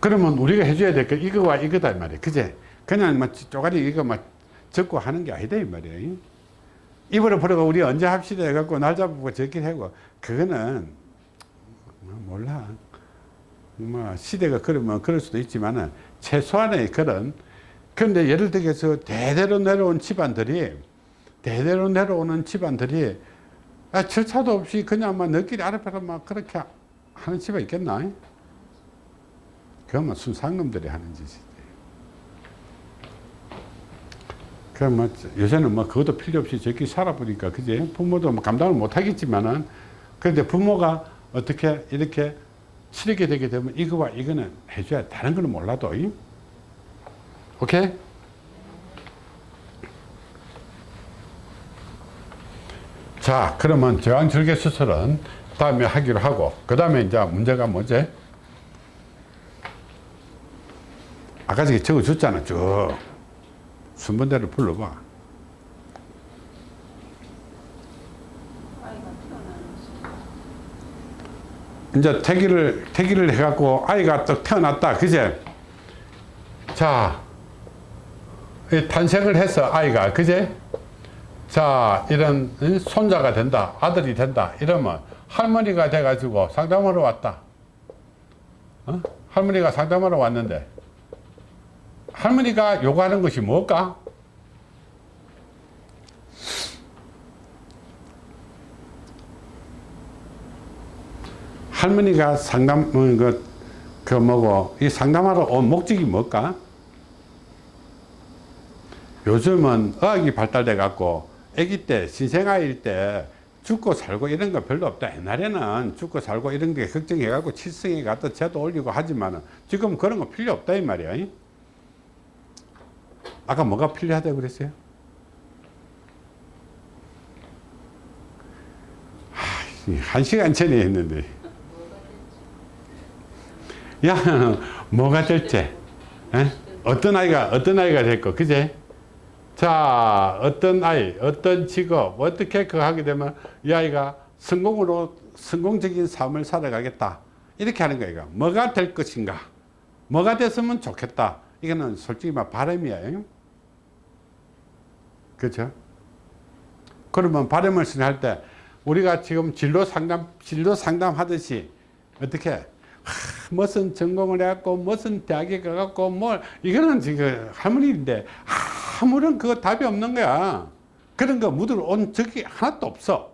그러면 우리가 해줘야 될 게 이거와 이거다 이 말이야. 그제? 그냥 막 쪼가리 이거 막 적고 하는 게 아니다 이 말이야. 입으로 버려가 우리 언제 합시다 해갖고 날 잡고 적긴 하고 그거는 뭐 몰라. 뭐 시대가 그러면 그럴 수도 있지만은 최소한의 그런 그런데 예를 들어서 대대로 내려온 집안들이 대대로 내려오는 집안들이 아, 절차도 없이 그냥 막 너끼리 아랫배로 막 그렇게 하는 집안 있겠나? 그건 순상놈들이 하는 짓이지. 그럼 뭐 요새는 뭐 그것도 필요 없이 저기 살아보니까 그지 부모도 뭐 감당을 못 하겠지만은 그런데 부모가 어떻게 이렇게 치르게 되게 되면 이거와 이거는 해줘야 다른 거는 몰라도 이? 오케이? 자 그러면 저항절개 수술은 다음에 하기로 하고 그 다음에 이제 문제가 뭐지? 아까 저기 적어줬잖아 쭉 순번대로 불러봐 아이가 태어나는 이제 태기를 태기를 해갖고 아이가 또 태어났다. 그제 자이 탄생을 해서 아이가 그제 자 이런 응? 손자가 된다. 아들이 된다. 이러면 할머니가 돼 가지고 상담하러 왔다. 어? 할머니가 상담하러 왔는데 할머니가 요구하는 것이 뭘까 할머니가 상담 어, 그, 그 뭐고 이 상담하러 온 목적이 뭘까? 요즘은 의학이 발달돼 갖고 아기 때 신생아일 때 죽고 살고 이런 거 별로 없다 옛날에는 죽고 살고 이런 게 걱정해 갖고 칠성에 갖다 제도 올리고 하지만 지금 그런 거 필요 없다 이 말이야 이? 아까 뭐가 필요하다고 그랬어요? 하, 한 시간 전에 했는데 야 뭐가 될지. 에? 어떤 아이가 어떤 아이가 될거 그제? 자 어떤 아이 어떤 직업 어떻게 그 하게 되면 이 아이가 성공으로 성공적인 삶을 살아가겠다. 이렇게 하는 거야 뭐가 될 것인가? 뭐가 됐으면 좋겠다. 이거는 솔직히 말 바람이야 그렇죠? 그러면 바람을 할때 우리가 지금 진로 상담 진로 상담 하듯이 어떻게 하, 무슨 전공을 해갖고 무슨 대학에 가갖고 뭘 이거는 지금 할머니인데 아무런 그거 답이 없는 거야. 그런 거 묻을 온 적이 하나도 없어.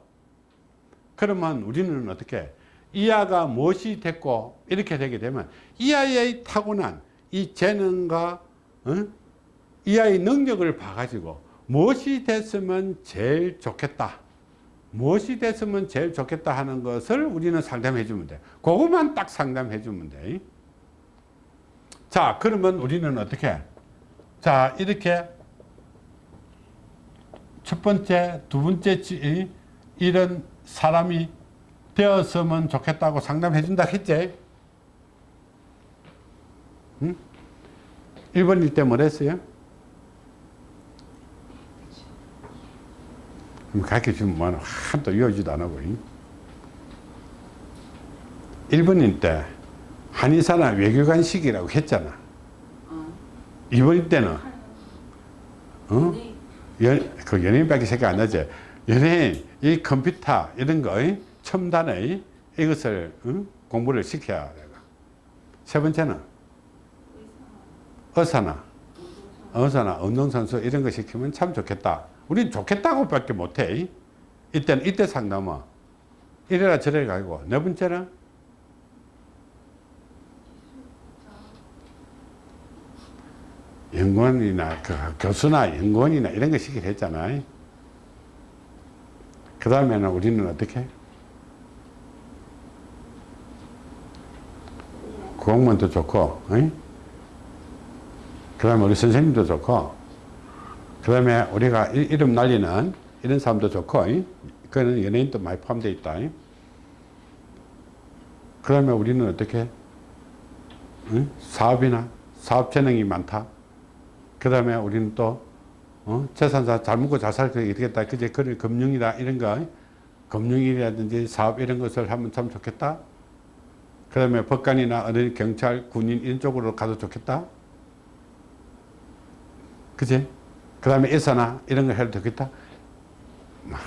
그러면 우리는 어떻게 이 아가 무엇이 됐고 이렇게 되게 되면 이 아이의 타고난 이 재능과 어? 이 아이의 능력을 봐가지고 무엇이 됐으면 제일 좋겠다 무엇이 됐으면 제일 좋겠다 하는 것을 우리는 상담해 주면 돼 그것만 딱 상담해 주면 돼 자 그러면 우리는 어떻게 자 이렇게 첫 번째 두 번째 지- 이런 사람이 되었으면 좋겠다고 상담해 준다 했지 응? 1번일 때 뭐랬어요? 가르쳐 주면 뭐하나 한도 이어지도 안 하고 1번일 때 한의사나 외교관식이라고 했잖아 어. 2번일 때는 어? 네. 연, 그 연예인밖에 생각 안 나지 연예인 이 컴퓨터 이런 거 이? 첨단의 이것을 응? 공부를 시켜야 돼. 세 번째는 의사나 의사나 운동선수 이런 거 시키면 참 좋겠다 우린 좋겠다고 밖에 못해. 이때는 이때 상담은 이래라 저래라 가고. 네 번째는? 연구원이나 그 교수나 연구원이나 이런 거 시키려 했잖아. 그 다음에는 우리는 어떻게? 공무원도 좋고 그 다음에 우리 선생님도 좋고 그 다음에 우리가 이- 이름 날리는 이런 사람도 좋고 그거는 연예인도 많이 포함되어 있다. 그 다음에 우리는 어떻게 응? 사업이나 사업 재능이 많다. 그 다음에 우리는 또 어? 재산사 잘 먹고 잘 살게 되겠다. 그제 그런 금융이다. 이런 거. 금융이라든지 사업 이런 것을 하면 참 좋겠다. 그 다음에 법관이나 어느 경찰 군인 이런 쪽으로 가도 좋겠다. 그지 그 다음에 의사나 이런 걸 해도 되겠다? 막.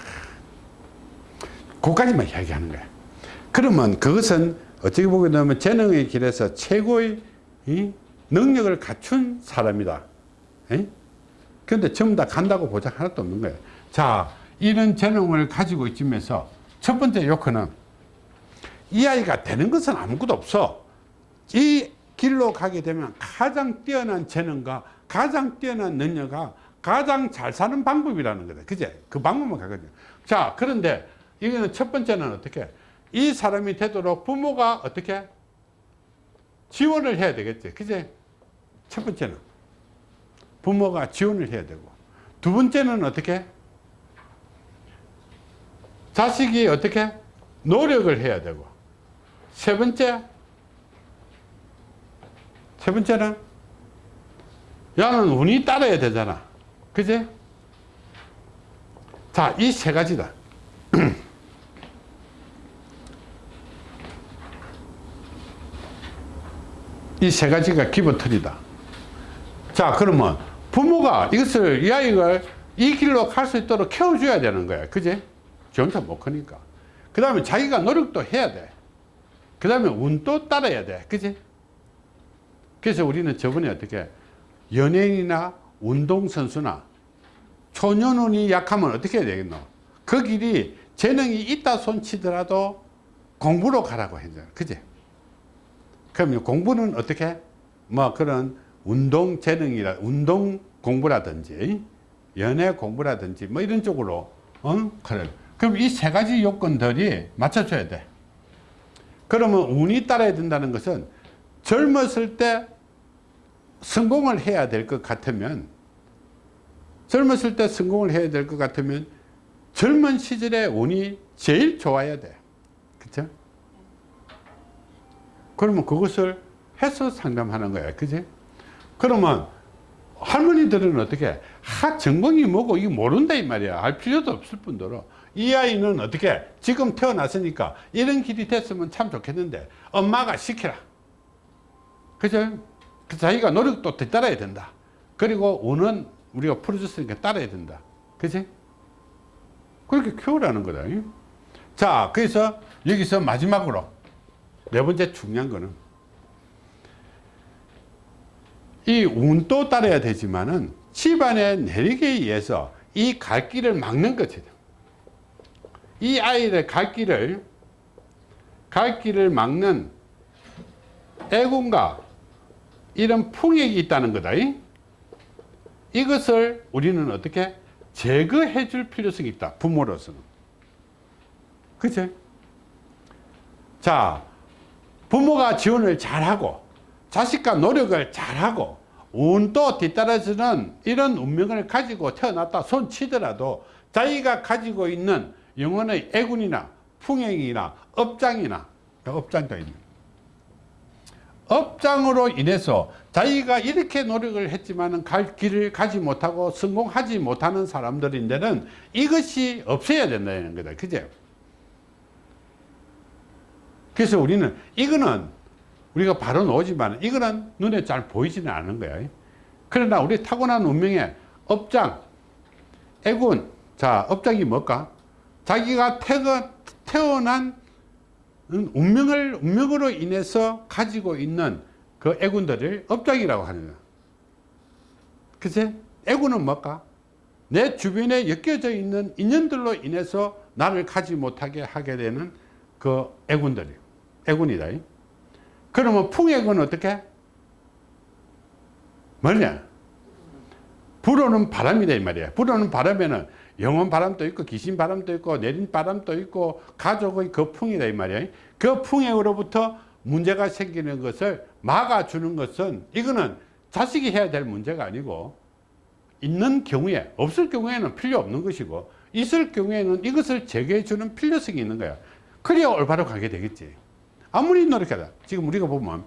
그까지만 이야기하는 거야. 그러면 그것은 어떻게 보게 되면 재능의 길에서 최고의 이 능력을 갖춘 사람이다. 에? 그런데 전부 다 간다고 보장 하나도 없는 거예요 자 이런 재능을 가지고 있으면서 첫 번째 요건은 이 아이가 되는 것은 아무것도 없어. 이 길로 가게 되면 가장 뛰어난 재능과 가장 뛰어난 능력과 가장 잘 사는 방법이라는 거다. 그제? 그 방법만 가거든요. 자 그런데 이거는 첫 번째는 어떻게? 이 사람이 되도록 부모가 어떻게? 지원을 해야 되겠지. 그제? 첫 번째는 부모가 지원을 해야 되고. 두 번째는 어떻게? 자식이 어떻게? 노력을 해야 되고. 세 번째? 세 번째는 야는 운이 따라야 되잖아. 그지? 자, 이 세 가지다. <clears throat> 이 세 가지가 기본 틀이다. 자, 그러면 부모가 이것을, 이 아이를 이 길로 갈 수 있도록 키워줘야 되는 거야. 그지? 지 혼자 못 크니까. 그 다음에 자기가 노력도 해야 돼. 그 다음에 운도 따라야 돼. 그지? 그래서 우리는 저번에 어떻게 연예인이나 운동선수나 초년운이 약하면 어떻게 해야 되겠노? 그 길이 재능이 있다 손치더라도 공부로 가라고 했잖아. 그지? 그러면 공부는 어떻게? 뭐 그런 운동 재능이라, 운동 공부라든지 연애 공부라든지 뭐 이런 쪽으로, 어? 그래. 그럼 이 세 가지 요건들이 맞춰줘야 돼. 그러면 운이 따라야 된다는 것은 젊었을 때 성공을 해야 될 것 같으면 젊었을 때 성공을 해야 될 것 같으면 젊은 시절에 운이 제일 좋아야 돼. 그쵸? 그러면 그것을 해서 상담하는 거야. 그지? 그러면 할머니들은 어떻게 하 전공이 뭐고 이게 모른다 이 말이야. 알 필요도 없을 뿐더러 이 아이는 어떻게 지금 태어났으니까 이런 길이 됐으면 참 좋겠는데 엄마가 시키라. 그죠? 그 자기가 노력도 뒤따라야 된다. 그리고 운은 우리가 풀어줬으니까 따라야 된다. 그지? 그렇게 키우라는 거다. 자, 그래서 여기서 마지막으로 네 번째 중요한 거는 이 운도 따라야 되지만은 집안의 내리기에 의해서 이 갈 길을 막는 것이다. 이 아이의 갈 길을 갈 길을 막는 애군과 이런 풍액이 있다는 거다. 이것을 우리는 어떻게 제거해 줄 필요성이 있다. 부모로서는. 그치? 자, 부모가 지원을 잘하고 자식과 노력을 잘하고 운도 뒤따라서는 이런 운명을 가지고 태어났다 손 치더라도 자기가 가지고 있는 영혼의 애군이나 풍행이나 업장이나 업장도 있는 업장으로 인해서 자기가 이렇게 노력을 했지만 갈 길을 가지 못하고 성공하지 못하는 사람들인데는 이것이 없어야 된다는 거다. 그죠? 그래서 우리는 이거는 우리가 바로 나오지만 이거는 눈에 잘 보이지는 않는 거야. 그러나 우리 타고난 운명의 업장, 애군. 자, 업장이 뭘까? 자기가 태어, 태어난 운명을, 운명으로 인해서 가지고 있는 그 애군들을 업장이라고 하는 거야. 그치? 애군은 뭘까? 내 주변에 엮여져 있는 인연들로 인해서 나를 가지 못하게 하게 되는 그 애군들이 애군이다. 그러면 풍액은 어떻게? 뭐냐? 불어는 바람이다 이 말이야. 불어는 바람에는 영원 바람도 있고 귀신 바람도 있고 내린 바람도 있고 가족의 그 풍이다 이 말이야. 그 풍액으로부터 문제가 생기는 것을 막아주는 것은 이거는 자식이 해야 될 문제가 아니고 있는 경우에 없을 경우에는 필요 없는 것이고 있을 경우에는 이것을 제거해 주는 필요성이 있는 거야. 그래야 올바로 가게 되겠지. 아무리 노력해도 지금 우리가 보면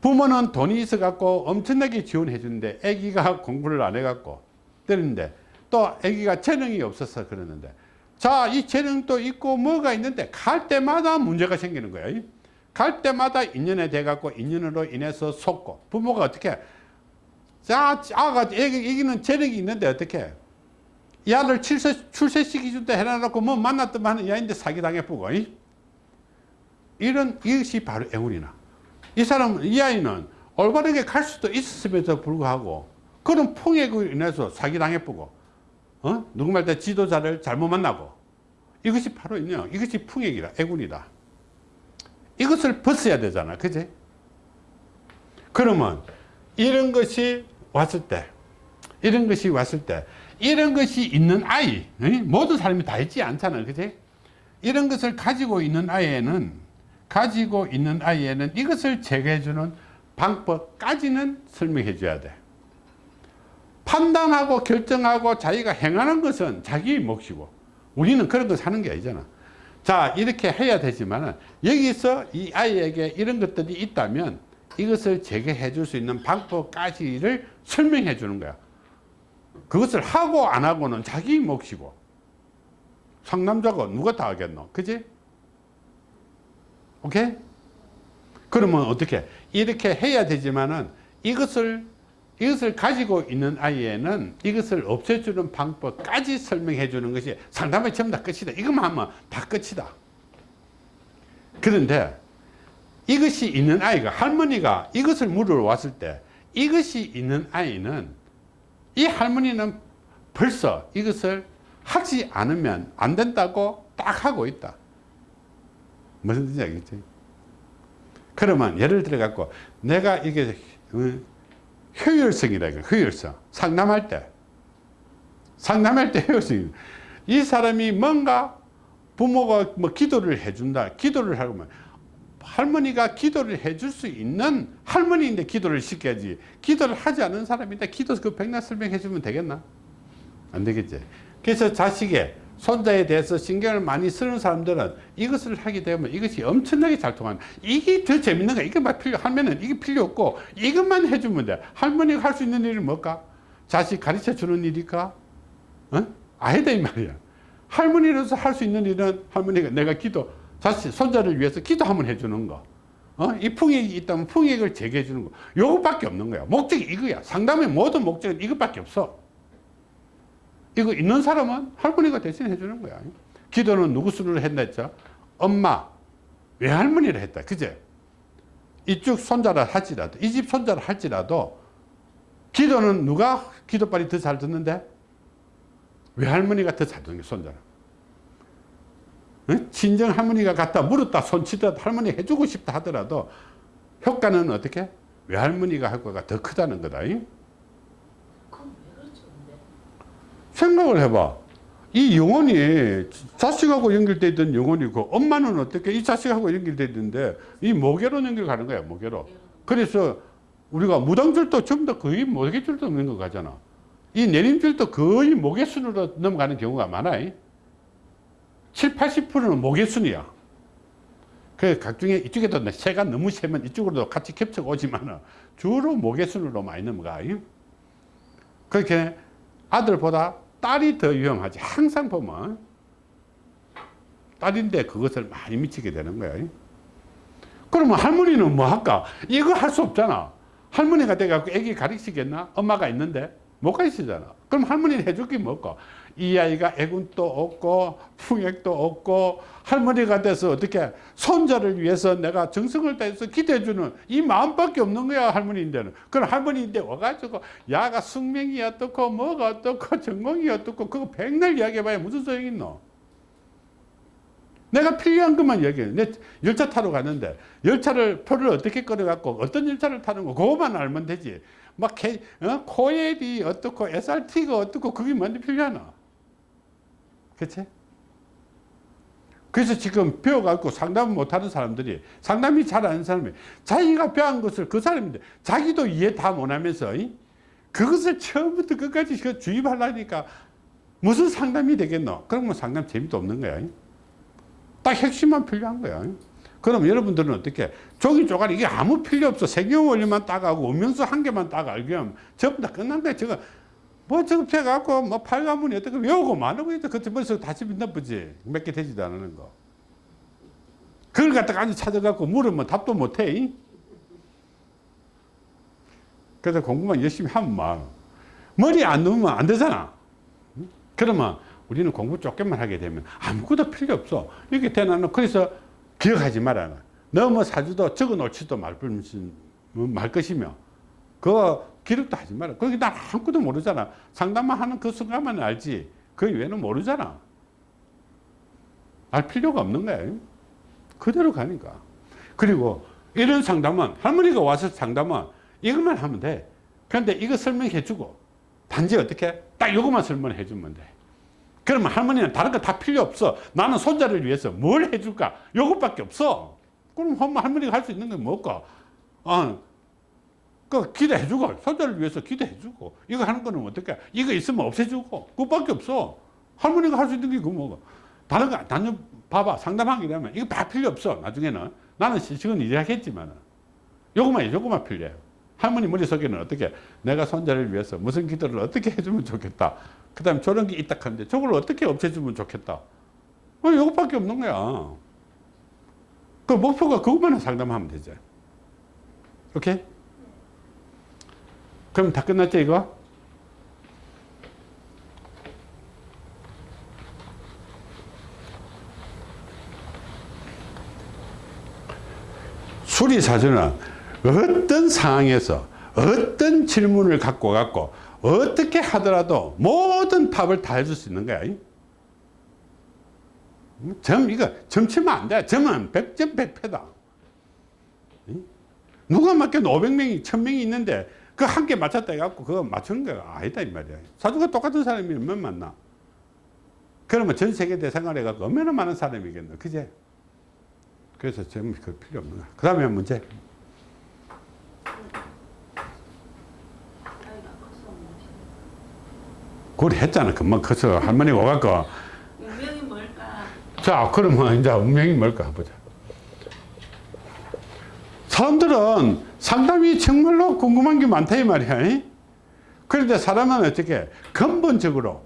부모는 돈이 있어 갖고 엄청나게 지원해 주는데 아기가 공부를 안 해 갖고 때리는데 또 아기가 재능이 없어서 그러는데. 자 이 재능도 있고 뭐가 있는데 갈 때마다 문제가 생기는 거야 갈 때마다 인연에 돼 갖고 인연으로 인해서 속고 부모가 어떻게 자 아가 애기는 재능이 있는데 어떻게 이 아들 출세, 출세시키 준다 해놔놓고 뭐 만났더만 하는 야인데 사기당해 보고 이런 이것이 바로 애운이나. 이 사람은 이 아이는 올바르게 갈 수도 있었음에도 불구하고 그런 풍액으로 인해서 사기당해 보고 어? 누구 말때 지도자를 잘못 만나고 이것이 바로 있냐 이것이 풍액이다. 애군이다. 이것을 벗어야 되잖아. 그지? 그러면 이런 것이 왔을 때 이런 것이 왔을 때 이런 것이 있는 아이 모든 사람이 다 있지 않잖아. 그지? 이런 것을 가지고 있는 아이에는 가지고 있는 아이에는 이것을 제거해 주는 방법까지는 설명해 줘야 돼 판단하고 결정하고 자기가 행하는 것은 자기 몫이고 우리는 그런 거 사는 게 아니잖아 자 이렇게 해야 되지만 여기서 이 아이에게 이런 것들이 있다면 이것을 재개해 줄 수 있는 방법까지를 설명해 주는 거야. 그것을 하고 안 하고는 자기 몫이고 상남자가 누가 다 하겠노? 그지? 오케이? 그러면 어떻게? 이렇게 해야 되지만은 이것을 이것을 가지고 있는 아이에는 이것을 없애주는 방법까지 설명해 주는 것이 상담의 전부 다 끝이다. 이것만 하면 다 끝이다. 그런데 이것이 있는 아이가 할머니가 이것을 물어왔을 때 이것이 있는 아이는 이 할머니는 벌써 이것을 하지 않으면 안 된다고 딱 하고 있다. 무슨 뜻인지 알겠지? 그러면 예를 들어 갖고 내가 이게 어, 효율성이라 이거. 효율성. 상담할 때. 상담할 때 효율성 이 사람이 뭔가 부모가 뭐 기도를 해준다. 기도를 하면 할머니가 기도를 해줄 수 있는 할머니인데 기도를 시켜야지. 기도를 하지 않은 사람인데 기도 그 백날 설명해 주면 되겠나? 안 되겠지. 그래서 자식의 손자에 대해서 신경을 많이 쓰는 사람들은 이것을 하게 되면 이것이 엄청나게 잘 통하는 이게 더 재밌는 거야 이것만 필요 하면은 이게 필요 없고 이것만 해주면 돼. 할머니가 할 수 있는 일은 뭘까? 자식 가르쳐 주는 일일까? 어? 아니다 이 말이야. 할머니로서 할 수 있는 일은 할머니가 내가 기도 자식 손자를 위해서 기도 한번 해주는 거. 어? 이 풍액이 있다면 풍액을 제거해 주는 거. 요것밖에 없는 거야. 목적이 이거야. 상담의 모든 목적은 이것밖에 없어 이거 있는 사람은 할머니가 대신 해주는 거야. 기도는 누구 수를 했나 했죠? 엄마, 외할머니를 했다. 그제? 이쪽 손자를 할지라도, 이 집 손자를 할지라도, 기도는 누가 기도빨이 더 잘 듣는데? 외할머니가 더 잘 듣는 게 손자는. 응? 친정 할머니가 갖다 물었다 손치더라도 할머니 해주고 싶다 하더라도 효과는 어떻게? 외할머니가 할 거가 더 크다는 거다. 잉? 그럼 왜 그렇죠 근데? 생각을 해봐. 이 영혼이 자식하고 연결되어 있던 영혼이고 엄마는 어떻게 이 자식하고 연결되어 있는데 이 모계로 연결가는 거야 모계로. 그래서 우리가 무당줄도 전부 다 거의 모계줄도 없는 거 가잖아. 이 내림줄도 거의 모계순으로 넘어가는 경우가 많아. 7, 80%는 모계순이야. 그 각중에 이쪽에도 새가 너무 세면 이쪽으로도 같이 겹쳐 오지만 주로 모계순으로 많이 넘어가. 그렇게 아들보다 딸이 더 위험하지. 항상 보면 딸인데 그것을 많이 미치게 되는 거야. 그러면 할머니는 뭐 할까? 이거 할 수 없잖아. 할머니가 돼갖고 애기 가르치겠나? 엄마가 있는데 못 가르치잖아. 그럼 할머니는 해줄 게 뭐고? 이 아이가 애군도 없고 풍액도 없고 할머니가 돼서 어떻게 손자를 위해서 내가 정성을 다해서 기대해주는 이 마음밖에 없는 거야 할머니인데는. 그럼 할머니인데 와가지고 야가 숙명이 어떻고 뭐가 어떻고 전공이 어떻고 그거 백날 이야기해봐야 무슨 소용이 있노? 내가 필요한 것만 얘기해. 내 열차 타러 갔는데 열차를 표를 어떻게 끌어갖고 어떤 열차를 타는 거 그거만 알면 되지. 막 개, 어? 코엘이 어떻고 SRT가 어떻고 그게 뭔데 필요하나 그치? 그래서 지금 배워갖고 상담을 못하는 사람들이 상담이 잘 아는 사람이 자기가 배운 것을 그 사람인데 자기도 이해 다 못하면서 이? 그것을 처음부터 끝까지 그 주입하려니까 무슨 상담이 되겠노? 그러면 상담 재미도 없는 거야. 이? 딱 핵심만 필요한 거야. 이? 그럼 여러분들은 어떻게 종이 쪼가리 이게 아무 필요 없어 세경 원리만 따가고 음명수 한 개만 따가 알면 전부 다 끝난 거야. 뭐 저거 펴갖고 뭐 팔가문이 어떻게 외우고 마누고 이제 그때 벌써 다시 나쁘지. 몇 개 되지도 않는 거. 그걸 갖다가 아주 찾아갖고 물으면 답도 못해 이? 그래서 공부만 열심히 하면 막 머리 안 넣으면 안 되잖아. 그러면 우리는 공부 조금만 하게 되면 아무것도 필요 없어. 이렇게 되나는 그래서 기억하지 말아 너뭐 사주도 적어 놓지도 말, 말 것이며. 그거 기록도 하지 마라. 거기 난 아무것도 모르잖아. 상담만 하는 그 순간만 알지. 그 외에는 모르잖아. 알 필요가 없는 거야. 그대로 가니까. 그리고 이런 상담은 할머니가 와서 상담은 이것만 하면 돼. 그런데 이거 설명해 주고 단지 어떻게 딱 이것만 설명해 주면 돼. 그러면 할머니는 다른 거 다 필요 없어. 나는 손자를 위해서 뭘 해줄까? 이것밖에 없어. 그럼 할머니가 할 수 있는 건 뭘까? 어, 그 기도해주고 손자를 위해서 기도해주고 이거 하는 거는 어떻게 이거 있으면 없애주고 그것밖에 없어. 할머니가 할 수 있는 게그 뭐가 다른 거 단연 봐봐. 상담하게 되면 이거 다 필요 없어 나중에는. 나는 지금 이야기했지만 요것만 요것만 필요해요. 할머니 머릿속에는 어떻게 내가 손자를 위해서 무슨 기도를 어떻게 해주면 좋겠다. 그 다음에 저런 게 있다 하는데 저걸 어떻게 없애주면 좋겠다. 어, 요것밖에 없는 거야. 그 목표가 그것만 상담하면 되죠 오케이? 그럼 다 끝났죠 이거? 수리사주는 어떤 상황에서 어떤 질문을 갖고 갖고 어떻게 하더라도 모든 답을 다 해줄 수 있는 거야. 점 이거 점치면 안 돼. 점은 100점 100패다. 누가 맞게도 500명이 1000명이 있는데 그 한 개 맞췄다 해갖고 그거 맞추는 거가 아니다 이 말이야. 사주가 똑같은 사람이 몇 만나. 그러면 전 세계 대상을 해갖고 얼마나 많은 사람이겠노. 그제? 그래서 점그 필요 없는 거야. 그 다음에 문제. 그걸 했잖아. 금방 커서 할머니가 와갖고. 운명이 뭘까? 자, 그러면 이제 운명이 뭘까 보자. 사람들은 상담이 정말로 궁금한 게 많다 이 말이야. 이? 그런데 사람은 어떻게 근본적으로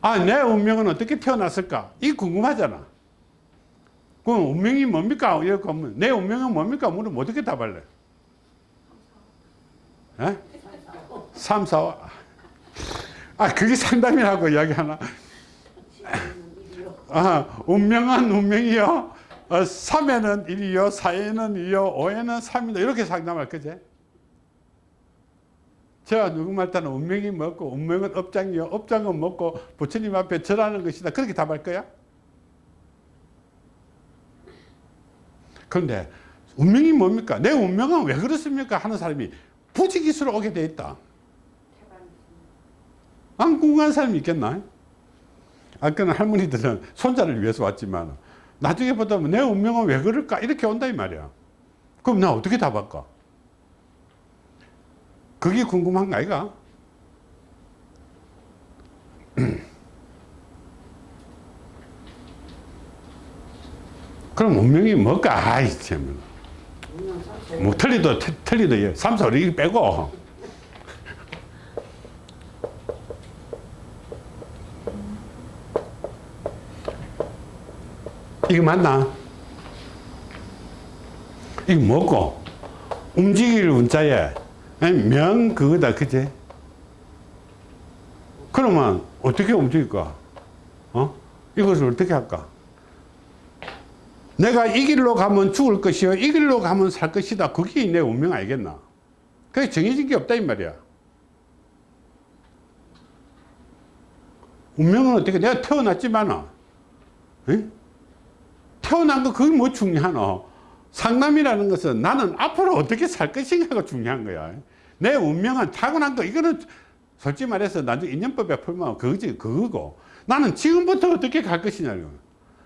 아, 내 운명은 어떻게 태어났을까? 이 궁금하잖아. 그럼 운명이 뭡니까? 이렇게 하면 내 운명은 뭡니까? 물으면 어떻게 답할래? 에? 3, 4, 5. 아, 그게 상담이라고 이야기하나? 아, 운명은 운명이요. 어, 3에는 1이요, 4에는 2요, 5에는 3이다. 이렇게 상담할 거지. 제가 누구 말따는 운명이 뭐고, 운명은 업장이요, 업장은 뭐고, 부처님 앞에 절하는 것이다. 그렇게 답할 거야? 그런데 운명이 뭡니까? 내 운명은 왜 그렇습니까? 하는 사람이 부지기수로 오게 돼 있다. 안 궁금한 사람이 있겠나? 아까는 할머니들은 손자를 위해서 왔지만 나중에 보다 내 운명은 왜 그럴까? 이렇게 온다 이 말이야. 그럼 나 어떻게 답할까? 그게 궁금한 거 아이가? <clears throat> 그럼 운명이 뭘까? 아이 참. 뭐 틀리도 틀- 틀리도 3, 4, 5 이렇게 빼고 이거 맞나? 이거 뭐고? 움직일 운자에 명 그거다 그제? 그러면 어떻게 움직일까? 어? 이것을 어떻게 할까? 내가 이 길로 가면 죽을 것이요 이 길로 가면 살 것이다 그게 내 운명 알겠나? 그게 정해진 게 없다 이 말이야 운명은 어떻게 내가 태어났지만 태어난 거 그게 뭐 중요하노? 상남이라는 것은 나는 앞으로 어떻게 살 것인가가 중요한 거야. 내 운명은 타고난 거. 이거는 솔직히 말해서 나중에 인연법에 풀면 그거지 그거고. 나는 지금부터 어떻게 갈 것이냐고.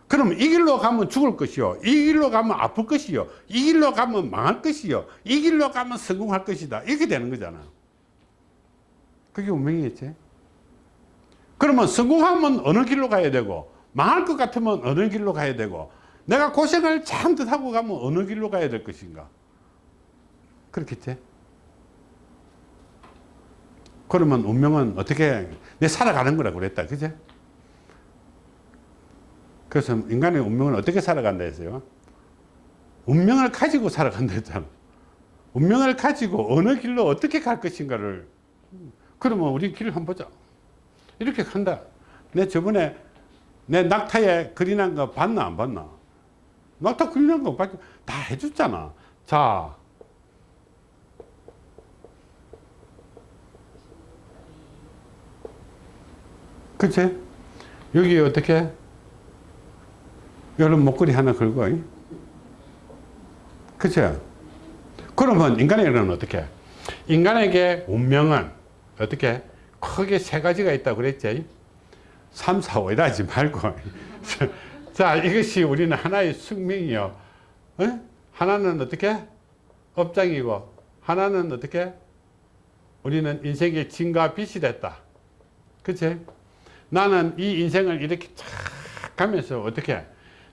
그럼 이 길로 가면 죽을 것이요. 이 길로 가면 아플 것이요. 이 길로 가면 망할 것이요. 이 길로 가면 성공할 것이다. 이렇게 되는 거잖아. 그게 운명이겠지? 그러면 성공하면 어느 길로 가야 되고 망할 것 같으면 어느 길로 가야 되고 내가 고생을 참듯 하고 가면 어느 길로 가야 될 것인가? 그렇겠지? 그러면 운명은 어떻게 내 살아가는 거라고 그랬다 그제 그래서 인간의 운명은 어떻게 살아간다 했어요? 운명을 가지고 살아간다 했잖아. 운명을 가지고 어느 길로 어떻게 갈 것인가를. 그러면 우리 길을 한번 보자. 이렇게 간다. 내 저번에 내 낙타에 그린한 거 봤나 안 봤나 낙타 그린한 거 봤- 다. 해줬잖아. 자. 그치? 여기 어떻게? 여름 목걸이 하나 걸고. 이? 그치? 그러면 인간에게는 어떻게? 인간에게 운명은 어떻게? 크게 세 가지가 있다고 그랬지. 3, 4, 5 이러지 말고 자 이것이 우리는 하나의 숙명이요. 어? 하나는 어떻게? 업장이고 하나는 어떻게? 우리는 인생의 진과 빛이 됐다. 그치? 나는 이 인생을 이렇게 쫙 가면서 어떻게?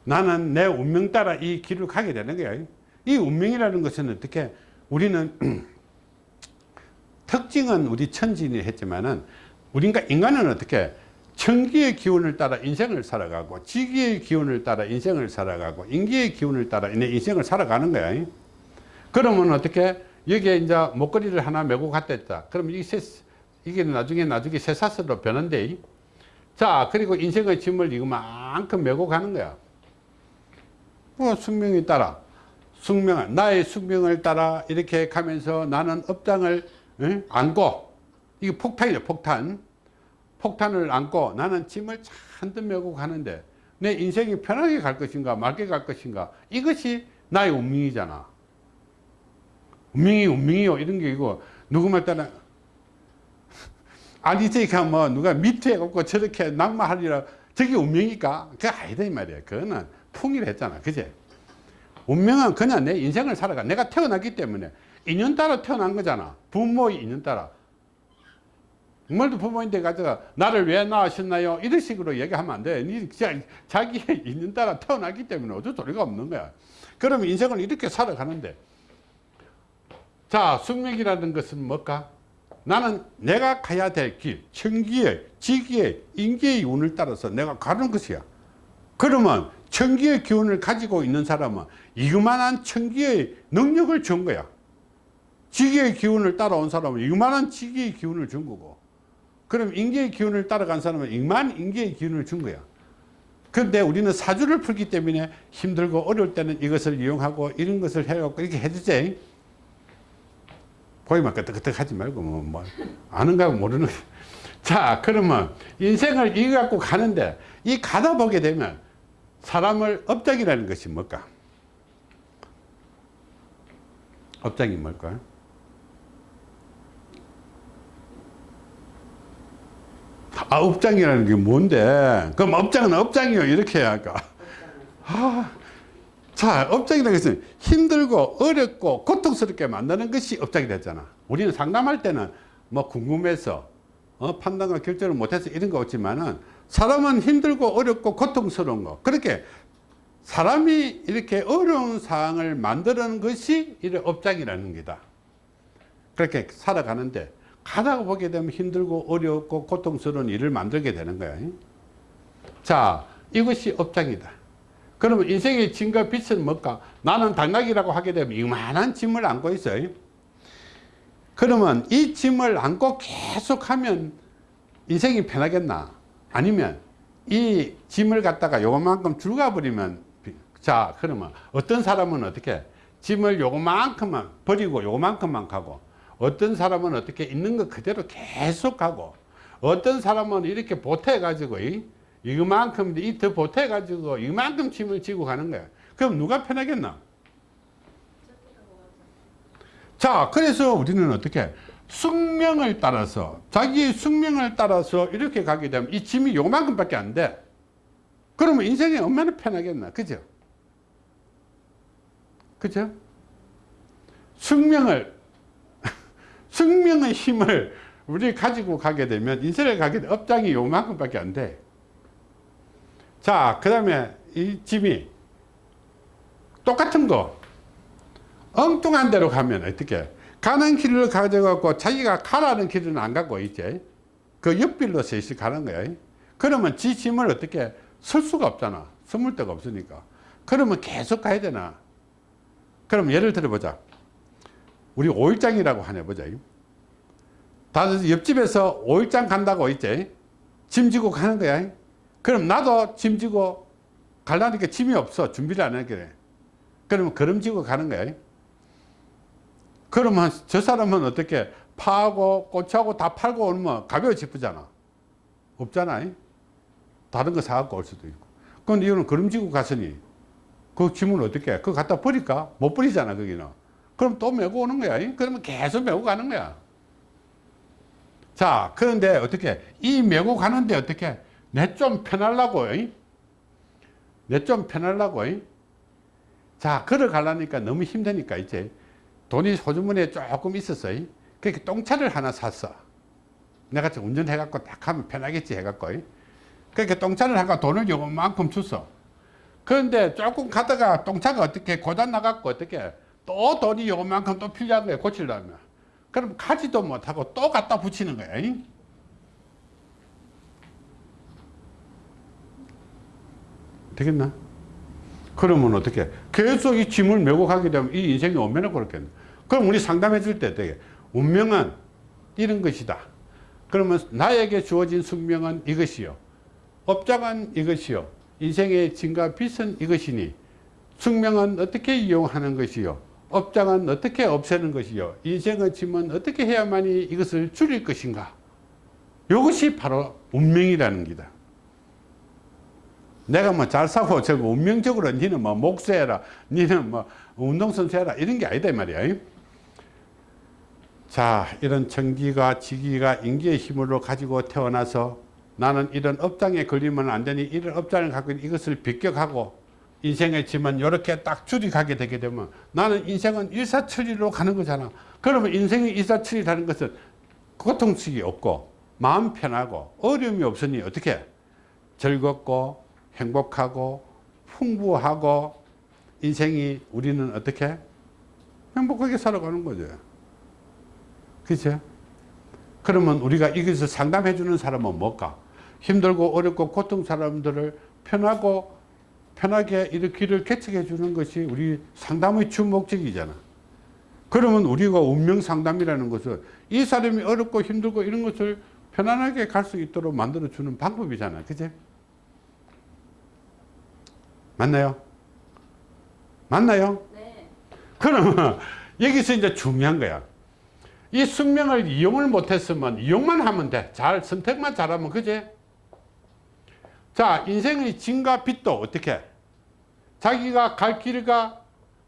나는 내 운명 따라 이 길을 가게 되는 거야. 이 운명이라는 것은 어떻게? 우리는 <clears throat> 특징은 우리 천진이 했지만은 우리가 인간은 어떻게 천기의 기운을 따라 인생을 살아가고 지기의 기운을 따라 인생을 살아가고 인기의 기운을 따라 내 인생을 살아가는 거야. 그러면 어떻게 여기에 이제 목걸이를 하나 메고 갔다 했다. 그럼 이게 새, 이게 나중에 나중에 쇠사슬로 변한대. 자, 그리고 인생의 짐을 이거만큼 메고 가는 거야. 뭐 숙명에 따라 숙명 나의 숙명을 따라 이렇게 가면서 나는 업장을 응? 안고 이게 폭탄이죠 폭탄 폭탄을 안고 나는 짐을 잔뜩 메고 가는데 내 인생이 편하게 갈 것인가 맑게 갈 것인가 이것이 나의 운명이잖아. 운명이 운명이요. 이런 게 이거 누구 말 따라 <laughs> 아니 저니까 뭐 누가 밑에 없고 저렇게 낙마하리라. 저게 운명이니까 그게 아니다 이 말이야. 그거는 풍이라 했잖아. 그제? 운명은 그냥 내 인생을 살아가. 내가 태어났기 때문에 인연 따라 태어난 거잖아. 부모의 인연 따라 정말도 부모인데 가져가 나를 왜 낳으셨나요 이런 식으로 얘기하면 안돼 니 진짜 자기의 인연 따라 태어났기 때문에 어쩔 소리가 없는 거야 그러면 인생을 이렇게 살아가는데 자 숙명이라는 것은 뭘까 나는 내가 가야 될 길, 천기의, 지기의, 인기의 운을 따라서 내가 가는 것이야. 그러면 천기의 기운을 가지고 있는 사람은 이만한 천기의 능력을 준 거야. 지기의 기운을 따라온 사람은 이만한 지기의 기운을 준 거고. 그럼 인기의 기운을 따라간 사람은 이만 인기의 기운을 준 거야. 그런데 우리는 사주를 풀기 때문에 힘들고 어려울 때는 이것을 이용하고 이런 것을 해갖고 이렇게 해주지. 보이면 끄떡끄떡 하지 말고 뭐, 뭐 아는가 모르는 <laughs> 자 그러면 인생을 이거 갖고 가는데 이 가다 보게 되면 사람을 업장이라는 것이 뭘까 업장이 뭘까 아 업장이라는 게 뭔데 그럼 업장은 업장이요 이렇게 해야 할까 아, 자, 업장이라는 것은 힘들고 어렵고 고통스럽게 만드는 것이 업장이 됐잖아. 우리는 상담할 때는 뭐 궁금해서 어, 판단과 결정을 못해서 이런 거 없지만은 사람은 힘들고 어렵고 고통스러운 거. 그렇게 사람이 이렇게 어려운 상황을 만드는 것이 이 업장이라는 거다. 그렇게 살아가는데 가다가 보게 되면 힘들고 어렵고 고통스러운 일을 만들게 되는 거야. 자, 이것이 업장이다. 그러면 인생의 짐과 빛은 뭘까? 나는 당나귀라고 하게 되면 이만한 짐을 안고 있어요. 그러면 이 짐을 안고 계속 하면 인생이 편하겠나? 아니면 이 짐을 갖다가 요만큼 줄가 버리면 자 그러면 어떤 사람은 어떻게 짐을 요만큼만 버리고 요만큼만 가고 어떤 사람은 어떻게 있는 것 그대로 계속 가고 어떤 사람은 이렇게 보태 가지고 이만큼 이더 보태 가지고 이만큼 짐을 지고 가는 거야. 그럼 누가 편하겠나? 자 그래서 우리는 어떻게 숙명을 따라서 자기의 숙명을 따라서 이렇게 가게 되면 이 짐이 요만큼 밖에 안돼. 그러면 인생이 얼마나 편하겠나? 그죠? 그죠? 숙명을 숙명의 힘을 우리 가지고 가게 되면 인생을 가게 되면 업장이 요만큼 밖에 안 돼. 자, 그 다음에 이 집이 똑같은 거. 엉뚱한 데로 가면 어떻게? 가는 길을 가져갖고 자기가 가라는 길은 안 가고 있지 그 옆길로 셋이 가는 거야. 그러면 지 짐을 어떻게 쓸 수가 없잖아. 숨을 데가 없으니까. 그러면 계속 가야 되나? 그럼 예를 들어 보자 우리 5일장이라고 하나 보자 다들 옆집에서 5일장 간다고 있지 짐 지고 가는 거야 그럼 나도 짐 지고 가려니까 짐이 없어. 준비를 안 돼. 그러면 걸음 지고 가는 거야. 그러면 저 사람은 어떻게 파하고 꽃하고 다 팔고 오면 가벼워지쁘잖아. 없잖아. 다른 거 사갖고 올 수도 있고. 그런데 이거는 걸음 지고 갔으니 그 짐을 어떻게 해? 그거 갖다 버릴까? 못 버리잖아, 거기는. 그럼 또 메고 오는 거야. 그러면 계속 메고 가는 거야. 자, 그런데 어떻게, 이 메고 가는데 어떻게, 내 좀 편하려고 내 좀 편하려고 자 걸어가려니까 너무 힘드니까 이제. 돈이 소주머니에 조금 있었어요 그렇게 똥차를 하나 샀어. 내가 운전해 갖고 딱 하면 편하겠지 해 갖고 그렇게 똥차를 하고 돈을 요만큼 줬어. 그런데 조금 가다가 똥차가 어떻게 고장 나갖고 어떻게 또 돈이 요만큼 또 필요한 거야 고치려면. 그럼 가지도 못하고 또 갖다 붙이는 거야 잉? 되겠나? 그러면 어떻게 계속 이 짐을 메고 가게 되면 이 인생이 얼마나 그렇겠나 그럼 우리 상담해 줄때 어떻게 운명은 이런 것이다. 그러면 나에게 주어진 숙명은 이것이요. 업장은 이것이요. 인생의 진과 빛은 이것이니 숙명은 어떻게 이용하는 것이요 업장은 어떻게 없애는 것이요? 인생의 짐은 어떻게 해야만이 이것을 줄일 것인가? 이것이 바로 운명이라는 기다. 내가 뭐 잘 사고 저거 운명적으로 니는 뭐 목수해라 니는 뭐 운동선수 해라 이런 게 아니다 이 말이야. 자 이런 청기가 지기가 인기의 힘으로 가지고 태어나서 나는 이런 업장에 걸리면 안 되니 이런 업장을 갖고 이것을 비껴가고 인생의 짐은 이렇게 딱 줄이 가게 되게 되면 나는 인생은 일사천리로 가는 거잖아. 그러면 인생의 일사천리라는 것은 고통스이 없고 마음 편하고 어려움이 없으니 어떻게? 즐겁고 행복하고 풍부하고 인생이 우리는 어떻게? 행복하게 살아가는 거죠 그죠 그러면 우리가 이것을 상담해 주는 사람은 뭘까? 힘들고 어렵고 고통 사람들을 편하고 편하게 이렇게 길을 개척해 주는 것이 우리 상담의 주 목적이잖아. 그러면 우리가 운명 상담이라는 것은 이 사람이 어렵고 힘들고 이런 것을 편안하게 갈 수 있도록 만들어 주는 방법이잖아. 그제? 맞나요? 맞나요? 네. 그러면 여기서 이제 중요한 거야. 이 숙명을 이용을 못했으면 이용만 하면 돼 잘 선택만 잘하면 그제 자 인생의 진과 빛도 어떻게? 자기가 갈 길과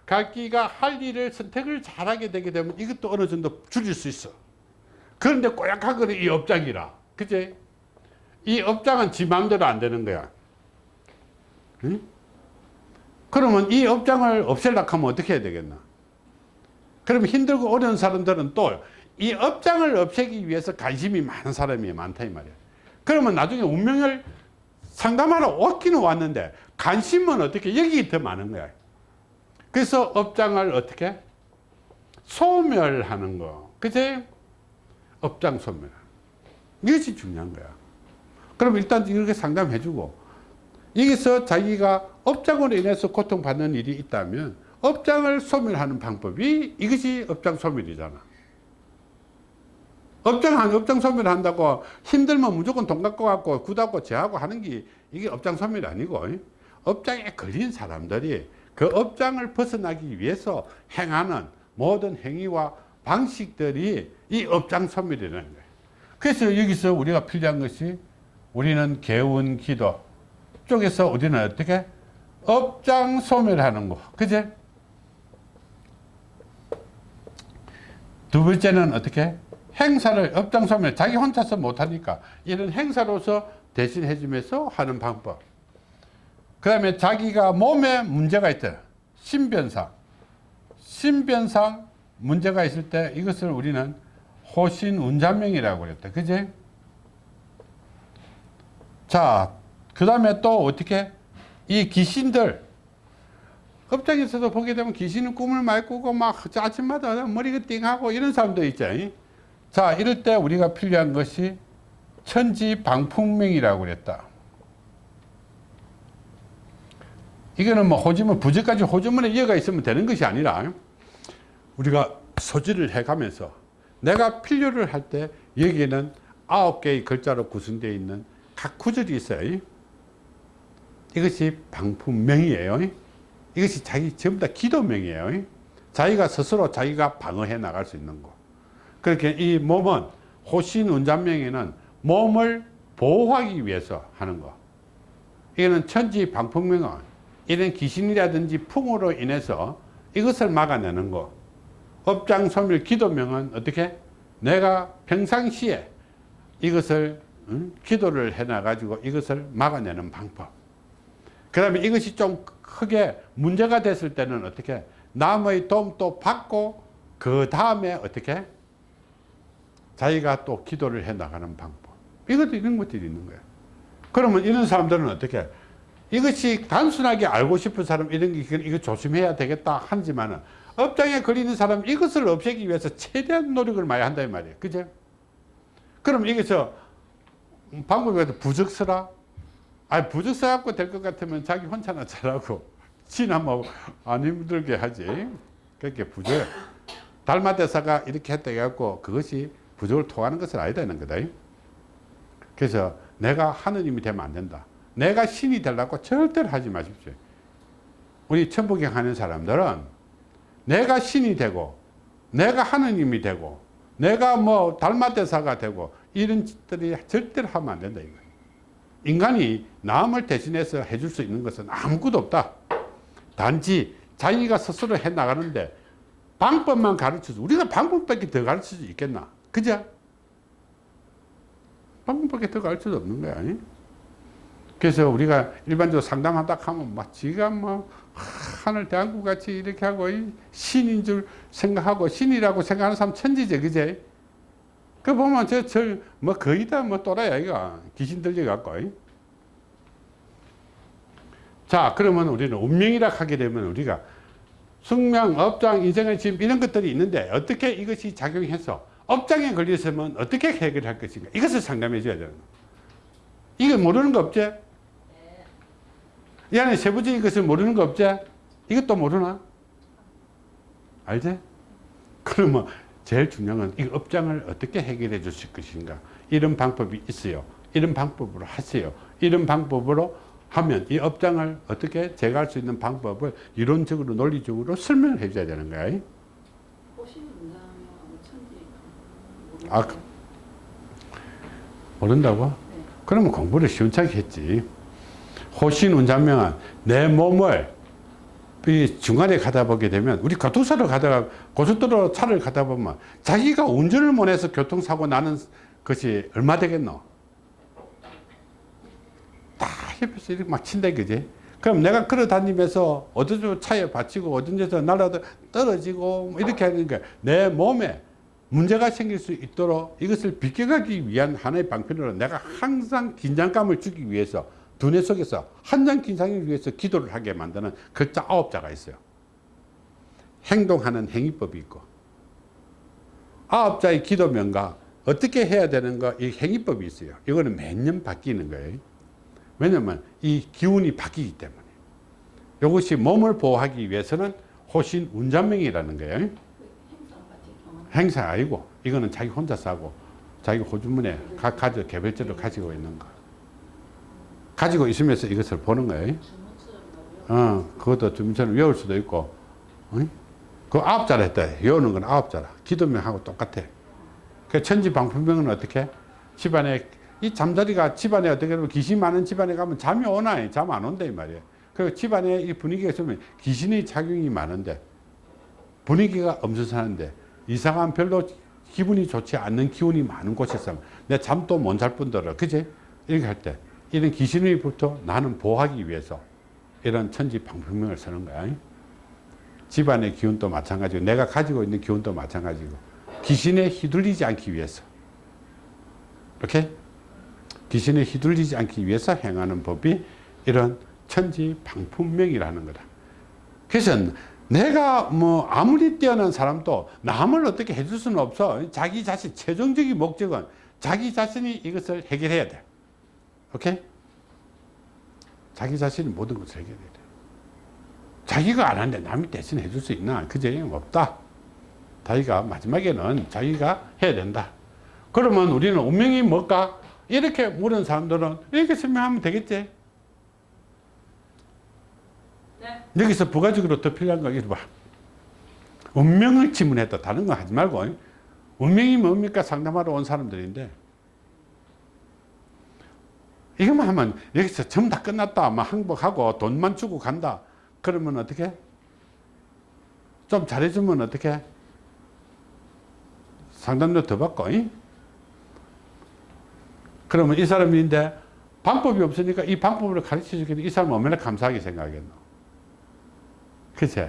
갈 길과 할 일을 선택을 잘하게 되게 되면 이것도 어느 정도 줄일 수 있어. 그런데 꼬약하거든 이 업장이라. 그제 이 업장은 지 마음대로 안 되는 거야. 응? 그러면 이 업장을 없애려고 하면 어떻게 해야 되겠나? 그러면 힘들고 어려운 사람들은 또 이 업장을 없애기 위해서 관심이 많은 사람이 많다 이 말이야. 그러면 나중에 운명을 상담하러 왔기는 왔는데 관심은 어떻게 여기 더 많은 거야. 그래서 업장을 어떻게? 소멸하는 거. 그제 업장 소멸. 이것이 중요한 거야. 그럼 일단 이렇게 상담해 주고 여기서 자기가 업장으로 인해서 고통받는 일이 있다면 업장을 소멸하는 방법이 이것이 업장 소멸이잖아 업장 한 업장 소멸 한다고 힘들면 무조건 돈 갖고 갖고 굳하고 제하고 하는 게 이게 업장 소멸이 아니고 업장에 걸린 사람들이 그 업장을 벗어나기 위해서 행하는 모든 행위와 방식들이 이 업장 소멸이라는 거예요. 그래서 여기서 우리가 필요한 것이 우리는 개운 기도. 쪽에서 우리는 어떻게? 업장 소멸하는 거. 그제? 두 번째는 어떻게 행사를 업장 소멸 자기 혼자서 못하니까 이런 행사로서 대신해 주면서 하는 방법. 그 다음에 자기가 몸에 문제가 있다. 신변상. 신변상 문제가 있을 때 이것을 우리는 호신운자명이라고 그랬다. 그제 자그 다음에 또 어떻게? 이 귀신들. 업장에서도 보게 되면 귀신은 꿈을 많이 꾸고 막 아침마다 머리가 띵하고 이런 사람도 있죠 자 이럴 때 우리가 필요한 것이 천지 방풍명이라고 그랬다. 이거는 뭐 호주문 부재까지 호주문에 이어가 있으면 되는 것이 아니라 우리가 소지를 해가면서 내가 필요를 할 때 여기에는 아홉 개의 글자로 구성되어 있는 각 구절이 있어요. 이것이 방품명이에요. 이것이 자기 전부 다 기도명이에요. 자기가 스스로 자기가 방어해 나갈 수 있는 거 그렇게 이 몸은 호신운전명에는 몸을 보호하기 위해서 하는 거. 이거는 천지 방풍명은 이런 귀신이라든지 풍으로 인해서 이것을 막아내는 거. 업장 소멸 기도명은 어떻게? 내가 평상시에 이것을 응? 기도를 해 놔 가지고 이것을 막아내는 방법. 그 다음에 이것이 좀 크게 문제가 됐을 때는 어떻게? 남의 도움도 받고 그 다음에 어떻게 자기가 또 기도를 해 나가는 방법 이것도 이런 것들이 있는 거예요 그러면 이런 사람들은 어떻게 이것이 단순하게 알고 싶은 사람 이런 게 이거 조심해야 되겠다 하지만은 업장에 걸리는 사람 이것을 없애기 위해서 최대한 노력을 많이 한다 이 말이에요. 그죠? 그럼 여기서 방법이 부적서라? 아 부적서 갖고 될 것 같으면 자기 혼자나 잘하고 <laughs> 지나 뭐안 힘들게 하지. 그렇게 부적. 달마 대사가 이렇게 했다 해갖고 그것이 부적을 통하는 것은 아니다 이런 거다. 그래서 내가 하느님이 되면 안 된다. 내가 신이 되려고 절대로 하지 마십시오. 우리 천부경 하는 사람들은 내가 신이 되고 내가 하느님이 되고 내가 뭐 달마대사가 되고 이런 짓들이 절대로 하면 안 된다 이거. 인간이 남을 대신해서 해줄 수 있는 것은 아무것도 없다. 단지 자기가 스스로 해 나가는데 방법만 가르쳐줘. 우리가 방법밖에 더 가르칠 수 있겠나? 그죠? 방법밖에 더 가르칠 수 없는 거야. 아니? 그래서 우리가 일반적으로 상담하다 하면 막 지가 뭐 하늘 대한국 같이 이렇게 하고 이 신인 줄 생각하고 신이라고 생각하는 사람 천지죠, 그제? 그 보면 저, 저, 뭐 거의 다 뭐 또라야, 이거. 귀신 들려 갖고. 이. 자, 그러면 우리는 운명이라 하게 되면 우리가 숙명, 업장, 인생의 짐 이런 것들이 있는데 어떻게 이것이 작용해서 업장에 걸렸으면 어떻게 해결할 것인가 이것을 상담해 줘야 되는. 이거 모르는 거 없지? 이 안에 세부적인 것을 모르는 거 없지? 이것도 모르나? 알지? 그러면 제일 중요한 건 이 업장을 어떻게 해결해 주실 것인가 이런 방법이 있어요. 이런 방법으로 하세요. 이런 방법으로 하면 이 업장을 어떻게 제거할 수 있는 방법을 이론적으로 논리적으로 설명을 해 줘야 되는 거야. 호신이 운다면 천지 아, 그- 모른다고? 그러면 공부를 시원찮게 했지. 호신운장명은 내 몸을 이 중간에 가다 보게 되면 우리 교통사를 가다가 고속도로 차를 가다 보면 자기가 운전을 못해서 교통사고 나는 것이 얼마 되겠노? 다 옆에서 이렇게 막 친다 그지? 그럼 내가 걸어 다니면서 어디서 차에 받치고 어떤 데서 날아 떨어지고 뭐 이렇게 하는 게 내 몸에 문제가 생길 수 있도록 이것을 비껴가기 위한 하나의 방편으로 내가 항상 긴장감을 주기 위해서 두뇌 속에서 한장 긴장을 위해서 기도를 하게 만드는 글자 아홉 자가 있어요. 행동하는 행위법이 있고 아홉 자의 기도명과 어떻게 해야 되는가 이 행위법이 있어요. 이거는 매년 바뀌는 거예요. 왜냐면 이 기운이 바뀌기 때문에 이것이 몸을 보호하기 위해서는 호신 운전명이라는 거예요. 행사 아니고 이거는 자기 혼자서 하고 자기 호주머니에 가, 가져 개별적으로 가지고 있는 거. 가지고 있으면서 이것을 보는 거예요. 어, 그것도 주민처럼 외울 수도 있고. 어? 그 아홉 자라 했다. 외우는 건 아홉 자라. 기도명하고 똑같아. 그 천지방풍명은 어떻게? 집안에 이 잠자리가 집안에 어떻게 보면 귀신 많은 집안에 가면 잠이 오나? 잠 안 온다 이 말이에요. 그 집안에 이 분위기가 있으면 귀신의 작용이 많은데 분위기가 엄선하는데 이상한 별로 기분이 좋지 않는 기운이 많은 곳에서 내 잠도 못 잘 뿐더러 그지? 이렇게 할 때 이런 귀신의부터 나는 보호하기 위해서 이런 천지 방풍명을 쓰는 거야. 집안의 기운도 마찬가지고 내가 가지고 있는 기운도 마찬가지고 귀신에 휘둘리지 않기 위해서. 이렇게? 귀신에 휘둘리지 않기 위해서 행하는 법이 이런 천지 방풍명이라는 거다. 그래서 내가 뭐 아무리 뛰어난 사람도 남을 어떻게 해줄 수는 없어. 자기 자신 최종적인 목적은 자기 자신이 이것을 해결해야 돼. 오케이? 자기 자신이 모든 것을 해결해야 돼. 자기가 안 하는데 남이 대신 해줄 수 있나? 그제 없다. 자기가 마지막에는 자기가 해야 된다. 그러면 우리는 운명이 뭘까? 이렇게 물은 사람들은 이렇게 설명하면 되겠지. 네. 여기서 부가적으로 더 필요한 거 이거 봐. 운명을 지문했다. 다른 거 하지 말고. 운명이 뭡니까? 상담하러 온 사람들인데. 이것만 하면 여기서 전부 다 끝났다. 막 항복하고 돈만 주고 간다. 그러면 어떻게? 좀 잘해주면 어떻게? 상담료 더 받고. 이? 그러면 이 사람인데 방법이 없으니까 이 방법을 가르쳐 주겠는데 이 사람은 얼마나 감사하게 생각하겠노? 그치?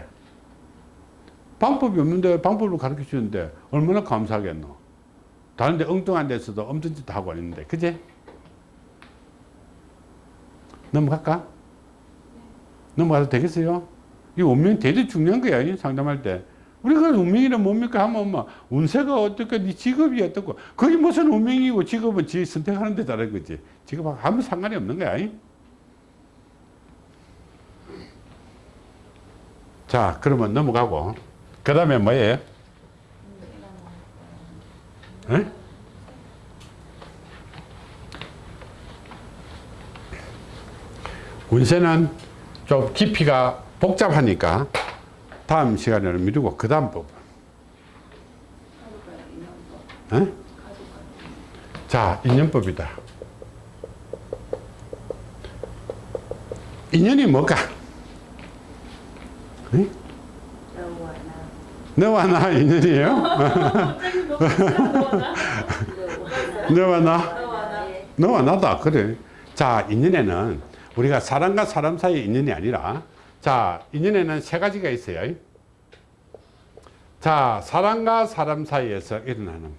방법이 없는데 방법을 가르쳐 주는데 얼마나 감사하겠노? 다른데 엉뚱한 데서도 엄청 짓 하고 있는데, 그치? 넘어갈까? 넘어가도 되겠어요? 이 운명 되게 중요한 거야, 이 상담할 때. 우리가 운명이란 뭡니까 하면 뭐 운세가 어떻고 네 직업이 어떻고 그게 무슨 운명이고 직업은 지 선택하는 데 따른 거지 직업하고 아무 상관이 없는 거야 자 그러면 넘어가고 그 다음에 뭐예요? 에? 운세는 좀 깊이가 복잡하니까 다음 시간에는 미루고 그 다음. 에? 가족과의 자 인연법이다 인연이 뭘까? 에? 너와 나. 인연이에요? <laughs> 너와 나. 너와 나다 그래 자 인연에는 우리가 사람과 사람 사이의 인연이 아니라 자 인연에는 세 가지가 있어요 자 사람과 사람 사이에서 일어나는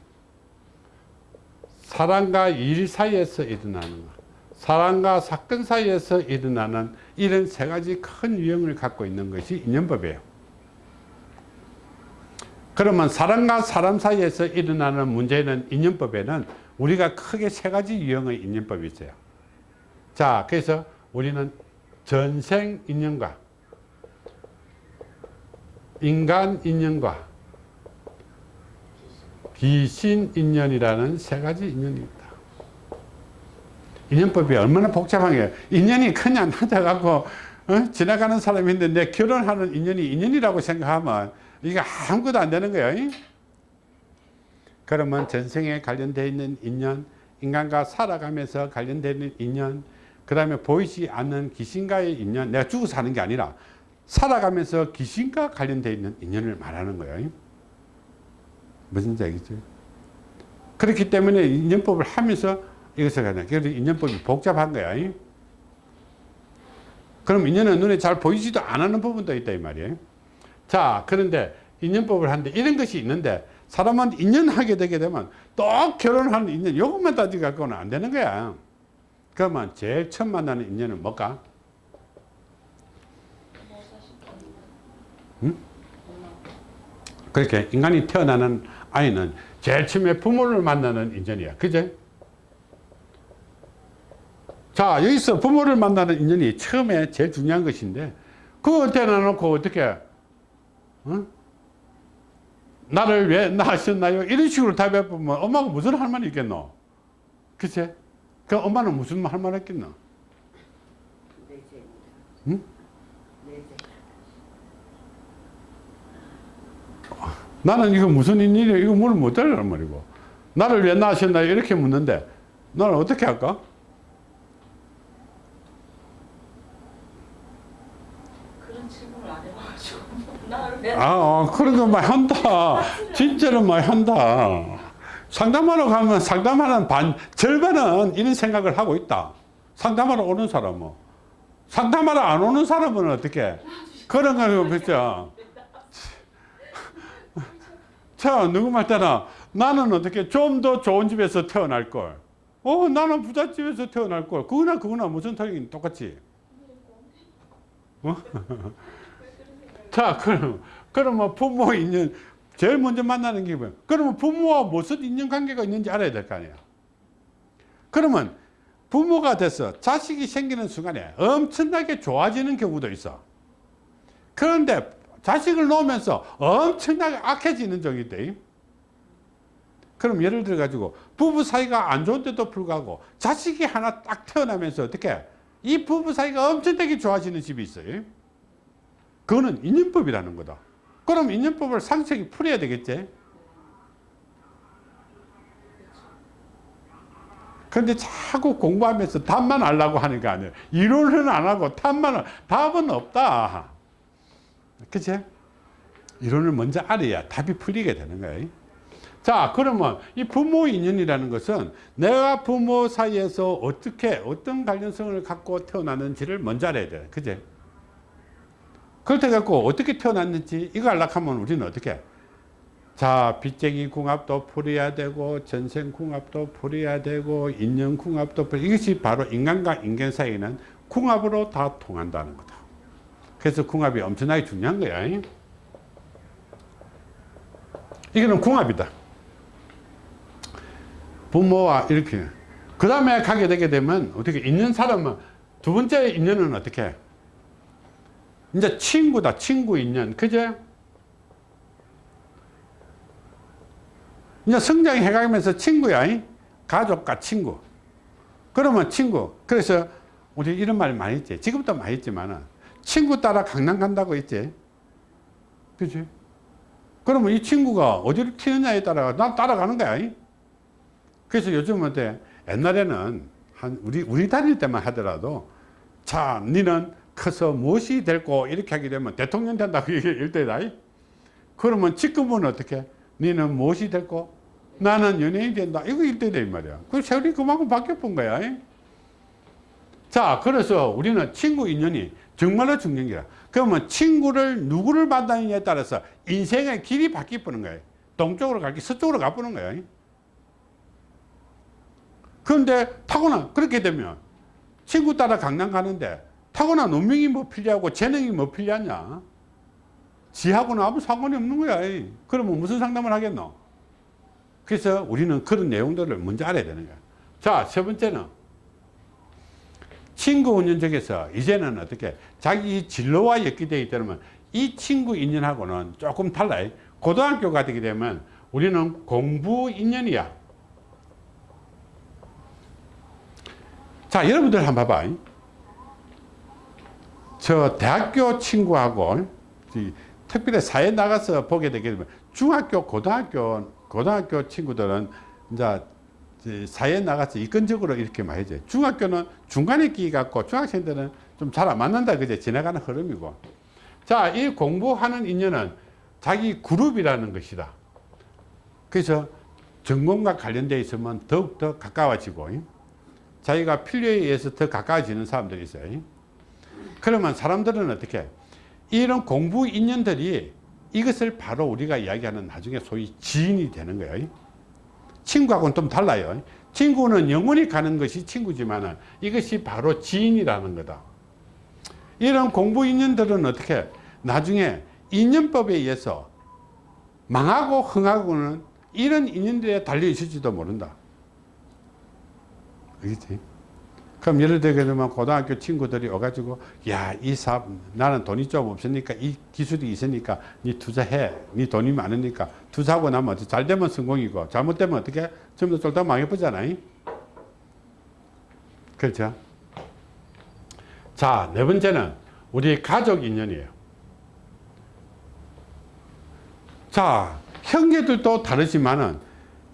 사람과 일 사이에서 일어나는 것, 사람과 사건 사이에서 일어나는 이런 세 가지 큰 유형을 갖고 있는 것이 인연법이에요 그러면 사람과 사람 사이에서 일어나는 문제는 인연법에는 우리가 크게 세 가지 유형의 인연법이 있어요. 자, 그래서 우리는 전생 인연과 인간 인연과 귀신 인연이라는 세 가지 인연입니다. 인연법이 얼마나 복잡한 게 인연이 그냥 하다가고 어? 지나가는 사람인데 내 결혼하는 인연이 인연이라고 생각하면 이게 아무것도 안 되는 거예요. 이? 그러면 전생에 관련되어 있는 인연, 인간과 살아가면서 관련되어 있는 인연, 그 다음에 보이지 않는 귀신과의 인연, 내가 죽어서 사는 게 아니라 살아가면서 귀신과 관련되어 있는 인연을 말하는 거예요. 무슨 얘기죠? 그렇기 때문에 인연법을 하면서 이것을 가냐. 그래서 인연법이 복잡한 거야. 그럼 인연은 눈에 잘 보이지도 않는 부분도 있다 이 말이에요. 자, 그런데 인연법을 하는데 이런 것이 있는데 사람은 인연하게 되게 되면 또 결혼하는 인연 이것만 따지고 갖고는 안 되는 거야. 그러면 제일 처음 만나는 인연은 뭘까? 응? 그렇게 인간이 태어나는 아이는 제일 처음에 부모를 만나는 인연이야. 그제? 자, 여기서 부모를 만나는 인연이 처음에 제일 중요한 것인데, 그거 태어나놓고 어떻게, 어? 나를 왜 낳으셨나요? 이런 식으로 답해보면 엄마가 무슨 할 말이 있겠노? 그치? 그 엄마는 무슨 할 말 했겠노? 응? 나는 이거 무슨 일이야? 이거 뭘 못하려는 말이고. 나를 왜 낳으셨나요? 이렇게 묻는데, 너는 어떻게 할까? 그런 질문을 안 해봐가지고 나를 내 아, 어, 그래도 많이 한다. 진짜로 많이 한다. 상담하러 가면 상담하는 반, 절반은 이런 생각을 하고 있다. 상담하러 오는 사람은. 상담하러 안 오는 사람은 어떻게? 그런 거 그죠? 자, 누구 말 때나 나는 어떻게 좀 더 좋은 집에서 태어날 걸. 어, 나는 부잣집에서 태어날 걸. 그거나 그거나 무슨 타격이 똑같지? 어? <laughs> 자, 그럼, 그러면 부모 인연, 제일 먼저 만나는 게 뭐야? 그러면 부모와 무슨 인연 관계가 있는지 알아야 될 거 아니야. 그러면 부모가 돼서 자식이 생기는 순간에 엄청나게 좋아지는 경우도 있어. 그런데 자식을 놓으면서 엄청나게 악해지는 적이 있대. 그럼 예를 들어 가지고 부부 사이가 안 좋은데도 불구하고 자식이 하나 딱 태어나면서 어떻게 이 부부 사이가 엄청나게 좋아지는 집이 있어요. 그거는 인연법이라는 거다. 그럼 인연법을 상세히 풀어야 되겠지. 그런데 자꾸 공부하면서 답만 알라고 하는 거 아니에요. 이론은 안 하고 답만, 답은 없다. 그치? 이론을 먼저 알아야 답이 풀리게 되는 거예요. 자, 그러면 이 부모 인연이라는 것은 내가 부모 사이에서 어떻게, 어떤 관련성을 갖고 태어났는지를 먼저 알아야 돼. 그치? 그렇다 갖고 어떻게 태어났는지 이거 알라 하면 우리는 어떻게 자 빚쟁이 궁합도 풀어야 되고 전생 궁합도 풀어야 되고 인연 궁합도 풀 이것이 바로 인간과 인간 사이에는 궁합으로 다 통한다는 거다 그래서 궁합이 엄청나게 중요한 거야 이거는 궁합이다. 부모와 이렇게. 그 다음에 가게 되게 되면 어떻게 있는 사람은 두 번째 인연은 어떻게? 이제 친구다. 친구 인연. 그제? 이제 성장해 가면서 친구야. 이? 가족과 친구. 그러면 친구. 그래서 우리 이런 말 많이 했지. 지금도 많이 했지만은 친구 따라 강남 간다고 했지. 그지? 그러면 이 친구가 어디를 튀느냐에 따라 난 따라가는 거야. 이? 그래서 요즘은? 옛날에는 한 우리 우리 다닐 때만 하더라도 자, 니는 커서 무엇이 될고 이렇게 하게 되면 대통령 얘기할 때다. 이? 그러면 지금은 어떻게? 니는 무엇이 될고? 나는 연예인 된다. 이거 일대다 이 말이야. 그 세월이 그만큼 바뀌어 본 거야. 이? 자, 그래서 우리는 친구 인연이 정말로 중요한 거야. 그러면 친구를 누구를 만나느냐에 따라서 인생의 길이 바뀌는 거예요. 동쪽으로 갈게 서쪽으로 가보는 거예요. 그런데 타고난 그렇게 되면 친구 따라 강남 가는데 타고난 운명이 뭐 필요하고 재능이 뭐 필요하냐? 지하고는 아무 상관이 없는 거야 그러면 무슨 상담을 하겠노? 그래서 우리는 그런 내용들을 먼저 알아야 되는 거야. 자세 번째는 친구 운전적에서 이제는 어떻게 자기 진로와 엮이되기 때문에 이 친구 인연하고는 조금 달라요. 고등학교가 되게 되면 우리는 공부 인연이야. 자 여러분들 한번 봐봐 저 대학교 친구하고 이 특별히 사회 나가서 보게 되게 되면 중학교 고등학교 고등학교 친구들은 이제 사회에 나가서 이건적으로 이렇게 많이 해줘 중학교는 중간에 끼 갖고 중학생들은 좀 잘 안 맞는다 그제 지나가는 흐름이고 자 이 공부하는 인연은 자기 그룹이라는 것이다 그래서 전공과 관련되어 있으면 더욱더 가까워지고 자기가 필요에 의해서 더 가까워지는 사람들이 있어요. 그러면 사람들은 어떻게 이런 공부 인연들이 이것을 바로 우리가 이야기하는 나중에 소위 지인이 되는 거예요. 친구하고는 좀 달라요. 친구는 영원히 가는 것이 친구지만 이것이 바로 지인이라는 거다. 이런 공부 인연들은 어떻게 나중에 인연법에 의해서 망하고 흥하고는 이런 인연들에 달려 있을지도 모른다. 그렇지? 그럼 예를 들게 되면 고등학교 친구들이 와가지고 야 이 사업 나는 돈이 좀 없으니까 이 기술이 있으니까 니 투자해. 니 돈이 많으니까 투자하고 나면 잘 되면 성공이고 잘못되면 어떻게 전부 다 쫄딱 망해보잖아요 그렇죠? 자네 번째는 우리 가족 인연이에요. 자 형제들도 다르지만은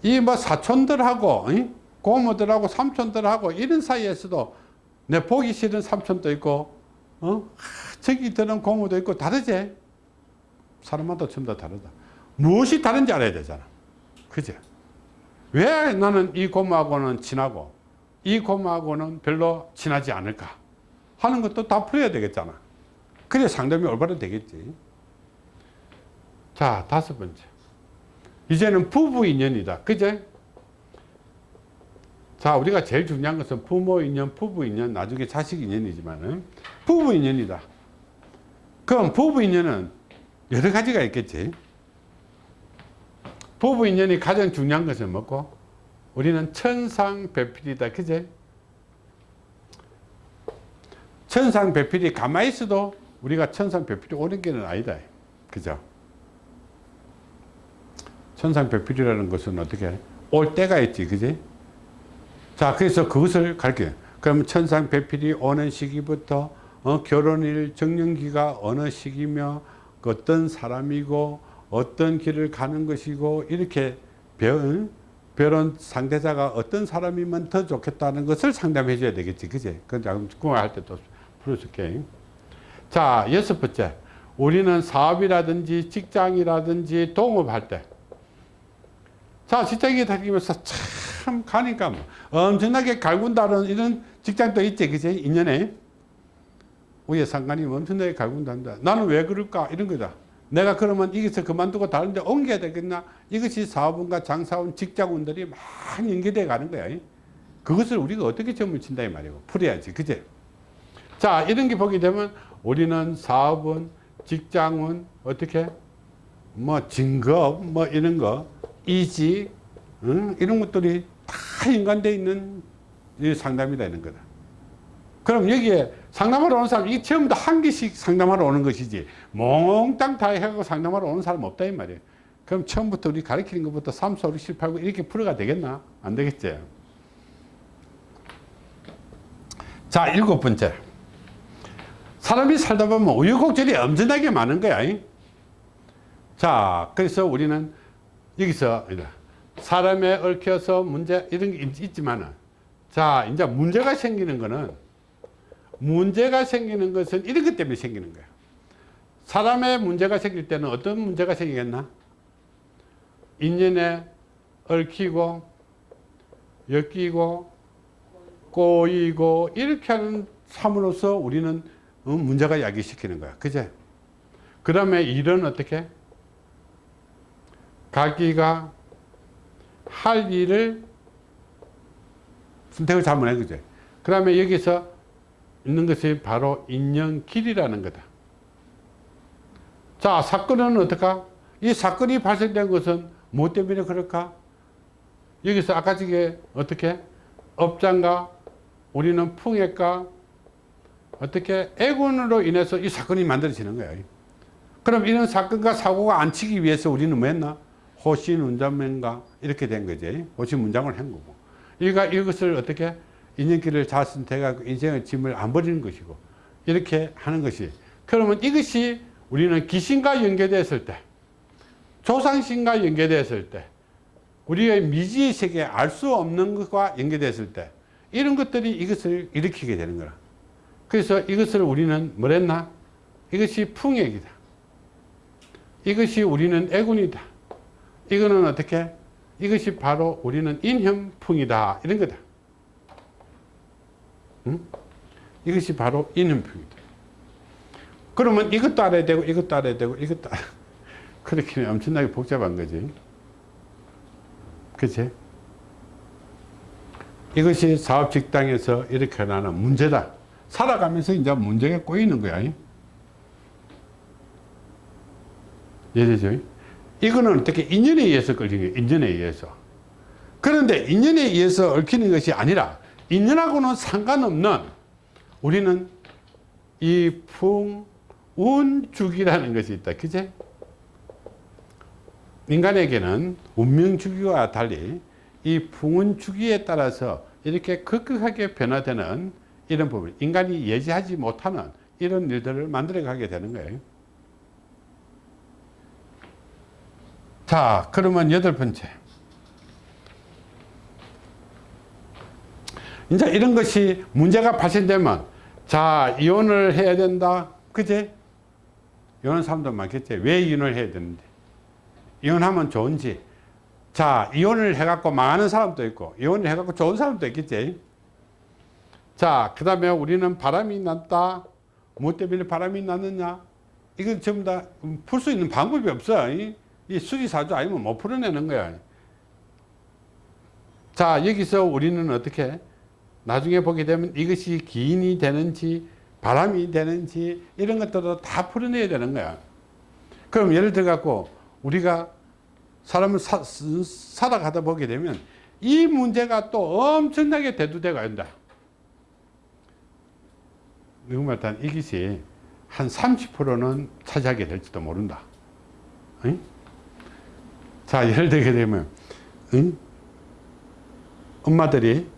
이 뭐 사촌들하고 응? 고모들하고 삼촌들하고 이런 사이에서도 내 보기 싫은 삼촌도 있고 어? 저기 드는 고모도 있고 다르지? 사람마다 전부 다 다르다. 무엇이 다른지 알아야 되잖아. 그죠 왜 나는 이 고모하고는 친하고 이 고모하고는 별로 친하지 않을까 하는 것도 다 풀어야 되겠잖아. 그래 상담이 올바로 되겠지. 자 다섯 번째. 이제는 부부 인연이다. 그제 자 우리가 제일 중요한 것은 부모 인연 부부 인연 나중에 자식 인연이지만 부부 인연이다. 그럼 부부 인연은 여러 가지가 있겠지. 부부 인연이 가장 중요한 것은 뭐고? 우리는 천상배필이다. 그제? 천상배필이 가만히 있어도 우리가 천상배필이 오는 길은 아니다. 그죠? 천상배필이라는 것은 어떻게 올 때가 있지. 그지 자 그래서 그것을 가르쳐요. 그럼 천상배필이 오는 시기부터 어, 결혼일 정년기가 어느 시기며 그 어떤 사람이고 어떤 길을 가는 것이고 이렇게 배운 결혼 상대자가 어떤 사람이면 더 좋겠다는 것을 상담해 줘야 되겠지. 그지? 그건 구할 때도 풀어줄게. 자 여섯 번째. 우리는 사업이라든지 직장이라든지 동업할 때 자, 직장에 다니면서 참 가니까 뭐 엄청나게 갈군다는 이런 직장도 있지, 그지? 인연에. 우리 상관이 엄청나게 갈군단다. 나는 왜 그럴까? 이런 거다. 내가 그러면 여기서 그만두고 다른 데 옮겨야 되겠나? 이것이 사업운과 장사운, 직장운들이 많이 연계돼 가는 거야. 그것을 우리가 어떻게 점을 친다 이 말이고. 풀어야지, 그지? 자, 이런 게 보게 되면 우리는 사업운, 직장운, 어떻게? 뭐 진급, 뭐 이런 거, 이직, 응? 이런 것들이 다 연관되어 있는 이 상담이다 이런 거다. 그럼 여기에 상담하러 오는 사람, 이게 전부 다한 개씩 상담하러 오는 것이지, 몽땅 다 해갖고 상담하러 오는 사람 없다, 이 말이에요. 그럼 처음부터 우리 가르치는 것부터 3, 4, 5, 6, 7, 8, 9 이렇게 풀어가 되겠나? 안 되겠지. 자, 일곱 번째. 사람이 살다 보면 우여곡절이 엄청나게 많은 거야. 잉? 자, 그래서 우리는 여기서 사람에 얽혀서 문제 이런 게 있- 있지만은 자, 이제 문제가 생기는 거는 문제가 생기는 것은 이런 것 때문에 생기는 거야. 사람의 문제가 생길 때는 어떤 문제가 생기겠나? 인연에 얽히고 엮이고 꼬이고 이렇게 하는 삶으로서 우리는 어, 문제가 야기시키는 거야. 그제? 그 다음에 일은 어떻게? 자기가 할 일을 선택을 잘못한 거죠. 그 다음에 여기서 있는 것이 바로 인연길이라는 거다. 자, 사건은 어떨까? 이 사건이 발생된 것은 뭐 때문에 그럴까? 여기서 아까 저게 어떻게? 업장과 우리는 풍액과 어떻게 애군으로 인해서 이 사건이 만들어지는 거야. 그럼 이런 사건과 사고가 안 치기 위해서 우리는 뭐 했나? 호신 운전면가 이렇게 된 거지. 호신 문장을 한 거고. 이가 이것을 어떻게 인연길을 잘 선택하고 인생의 짐을 안 버리는 것이고 이렇게 하는 것이 그러면 이것이 우리는 귀신과 연계됐을 때 조상신과 연계됐을 때 우리의 미지의 세계에 알수 없는 것과 연계됐을 때 이런 것들이 이것을 일으키게 되는 거라. 그래서 이것을 우리는 뭐랬나? 이것이 풍액이다. 이것이 우리는 애군이다. 이거는 어떻게? 이것이 바로 우리는 인현풍이다. 이런 거다. 응? 이것이 바로 인현풍이다. 그러면 이것도 알아야 되고 이것도 알아야 되고 이것도 알아야 <laughs> 그렇게 하면 엄청나게 복잡한 거지. 그치? 이것이 사업 직장에서 이렇게 나는 문제다. 살아가면서 이제 문제가 꼬이는 거야. 이해되죠? 이거는 어떻게 인연에 의해서 걸리는 거예요. 인연에 의해서. 그런데 인연에 의해서 얽히는 것이 아니라 인연하고는 상관없는 우리는 이 풍 운 주기라는 것이 있다. 그제? 인간에게는 운명 주기와 달리 이 풍운 주기에 따라서 이렇게 급격하게 변화되는 이런 부분, 인간이 예지하지 못하는 이런 일들을 만들어 가게 되는 거예요. 자, 그러면 여덟 번째. 이제 이런 것이 문제가 발생되면, 자, 이혼을 해야 된다. 그제? 이혼한 사람도 많겠지. 왜 이혼을 해야 되는데? 이혼하면 좋은지. 자, 이혼을 해갖고 망하는 사람도 있고, 이혼을 해갖고 좋은 사람도 있겠지. 자, 그 다음에 우리는 바람이 났다. 뭐 때문에 바람이 났느냐? 이건 전부 다 풀 수 있는 방법이 없어. 이, 이 수리사주 아니면 못 풀어내는 거야. 자, 여기서 우리는 어떻게? 나중에 보게 되면 이것이 기인이 되는지, 바람이 되는지, 이런 것들도 다 풀어내야 되는 거야. 그럼 예를 들어 갖고, 우리가 사람을 사, 살아가다 보게 되면 이 문제가 또 엄청나게 대두되고 한다. 누구말 단 이것이 한 30%는 차지하게 될지도 모른다. 응? 자, 예를 들게 되면, 응? 엄마들이,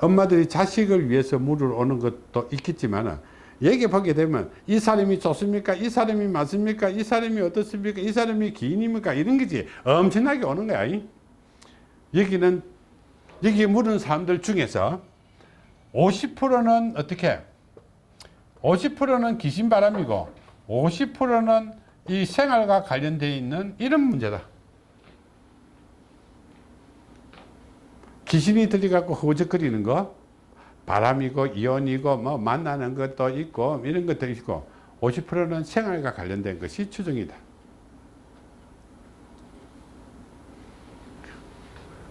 엄마들이 자식을 위해서 물을 오는 것도 있겠지만, 여기 보게 되면, 이 사람이 좋습니까? 이 사람이 맞습니까? 이 사람이 어떻습니까? 이 사람이 기인입니까? 이런 거지. 엄청나게 오는 거야. 응? 여기는, 여기 물은 사람들 중에서 50%는 어떻게? 50%는 귀신바람이고 50%는 이 생활과 관련되어 있는 이런 문제다. 귀신이 들려갖고 허우적거리는 거 바람이고 이온이고 뭐 만나는 것도 있고 이런 것도 있고 50%는 생활과 관련된 것이 추정이다.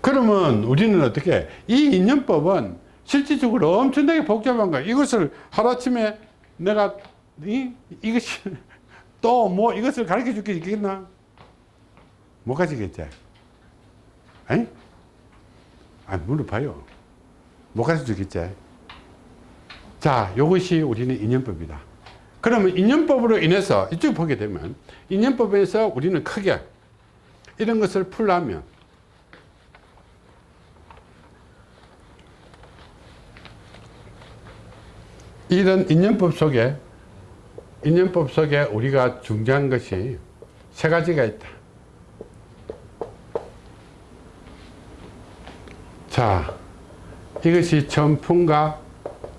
그러면 우리는 어떻게 이 인연법은 실질적으로 엄청나게 복잡한 거야. 이것을 하루아침에 내가 이, 이것이 <laughs> 또 뭐 이것을 가르쳐 줄 게 있겠나? 못 가지겠지? 에이? 아, 물어봐요. 못 가르쳐 주겠지? 자, 이것이 우리는 인연법이다. 그러면 인연법으로 인해서 이쪽 보게 되면 인연법에서 우리는 크게 이런 것을 풀려면 이런 인연법 속에 인연법 속에 우리가 중요한 것이 세 가지가 있다. 자, 이것이 천풍과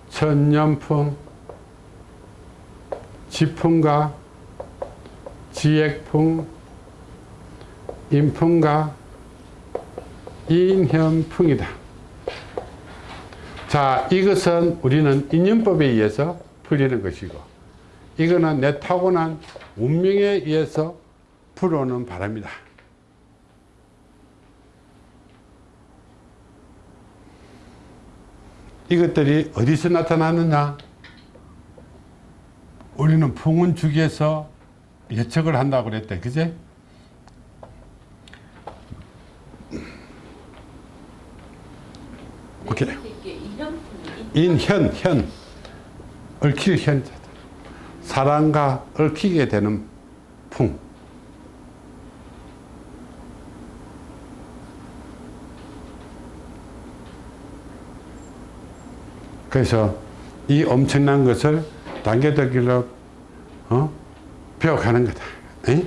천년풍, 지풍과 지액풍, 인풍과 인현풍이다. 자, 이것은 우리는 인연법에 의해서 풀리는 것이고, 이거는 내 타고난 운명에 의해서 풀어오는 바랍니다. 이것들이 어디서 나타나느냐? 우리는 풍운 주기에서 예측을 한다고 그랬대. 그제? 오케이. 인현, 현. 얽힐 현. 사랑과 얽히게 되는 풍. 그래서 이 엄청난 것을 단계적으로 어? 배워가는 거다. 에?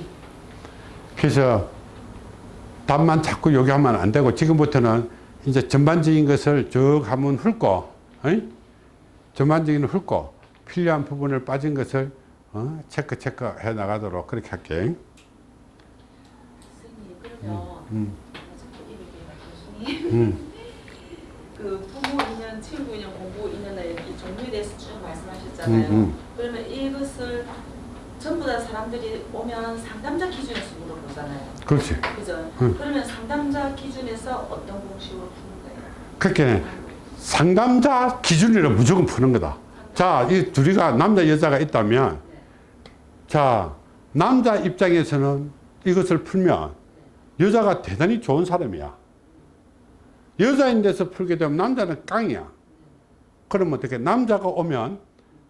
그래서 답만 자꾸 요구하면 안 되고 지금부터는 이제 전반적인 것을 쭉 한번 훑고 에? 전반적인 훑고 필요한 부분을 빠진 것을 어? 체크 체크 해 나가도록 그렇게 할게. 선생님 그러면 음. 교수님 음. 그 부모 인연, 친구 인연, 공부 인연의 이 종류에 대해서 쭉 말씀하셨잖아요. 음, 음. 그러면 이것을 전부 다 사람들이 오면 상담자 기준에서 물어보잖아요. 그렇지. 그죠? 음. 그러면 상담자 기준에서 어떤 공식으로 푸는 거예요? 그렇게 상담자 기준으로 무조건 푸는 거다. 자, 이 둘이가 남자 여자가 있다면 자, 남자 입장에서는 이것을 풀면 여자가 대단히 좋은 사람이야. 여자인 데서 풀게 되면 남자는 깡이야. 그러면 어떻게 남자가 오면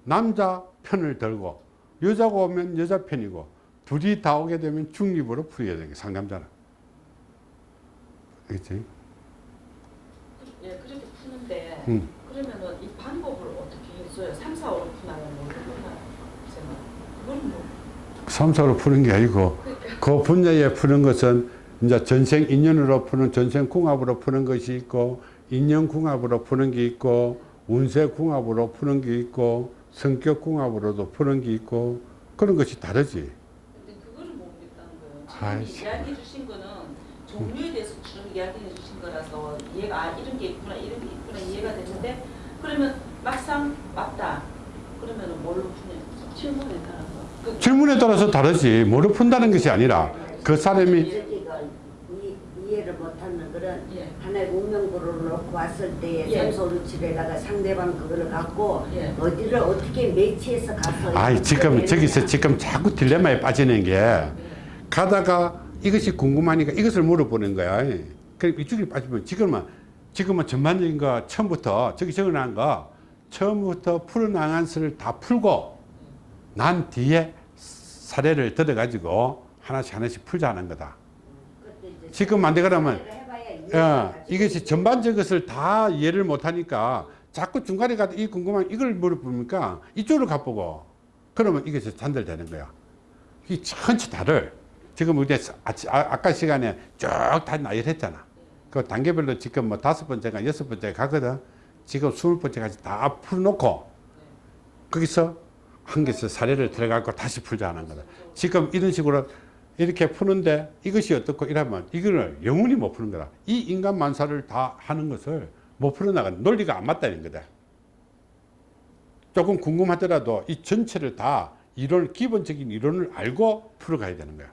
남자 편을 들고 여자가 오면 여자 편이고 둘이 다 오게 되면 중립으로 풀어야 되는 게 상담자는. 그렇지? 예, 그렇게 푸는데 음. 그러면은 이 방법을 어떻게 해줘요? 3, 4, 5로 푸나요? 그건 뭐 3, 4로 푸는 게 아니고 그 분야에 푸는 것은 이제 전생 인연으로 푸는 전생 궁합으로 푸는 것이 있고 인연 궁합으로 푸는 게 있고 운세 궁합으로 푸는 게 있고 성격 궁합으로도 푸는 게 있고 그런 것이 다르지. 근데 그거를 모르겠다는 거예요. 지금 이야기해 주신 거는 종류에 대해서 쭉 이야기해 주신 거라서 이해가 아, 이런 게 있구나 이런 게 있구나 이해가 되는데 그러면 막상 맞다 그러면은 뭘로 푸냐 질문에 따라서 그, 질문에 따라서 다르지. 뭐로 푼다는 것이 아니라 그 사람이 이, 이해를 못하는 그런 예. 하나의 운명구를 놓고 왔을 때 예. 삼소루집에다가 상대방 그거를 갖고 예. 어디를 어떻게 매치해서 가서 아이 지금 저기서. 지금 자꾸 딜레마에 빠지는 게 가다가 이것이 궁금하니까 이것을 물어보는 거야. 그럼 이쪽에 빠지면 지금은 지금은 전반적인 거 처음부터 저기 적어놓은 거 처음부터 풀어나간 것을 다 풀고 난 뒤에 사례를 들어가지고 하나씩 하나씩 풀자 하는 거다. 지금 안 해봐야 예. 이것이 전반적인 것을 다 이해를 못하니까 자꾸 중간에 가도 이 궁금한 이걸 물어보니까 이쪽으로 가보고 그러면 이것이 잔들되는 거야. 이 천체 다를 지금 우리 아, 아까 시간에 쭉 다 나열했잖아. 그 단계별로 지금 뭐 다섯 번째가 여섯 번째 가거든. 지금 스물 번째까지 다 풀어놓고 거기서 한 개서 사례를 들어가고 다시 풀자 하는 거다. 지금 이런 식으로 이렇게 푸는데 이것이 어떻고 이러면 이거를 영원히 못 푸는 거다. 이 인간 만사를 다 하는 것을 못 풀어나가는 논리가 안 맞다는 거다. 조금 궁금하더라도 이 전체를 다 이론, 기본적인 이론을 알고 풀어가야 되는 거야.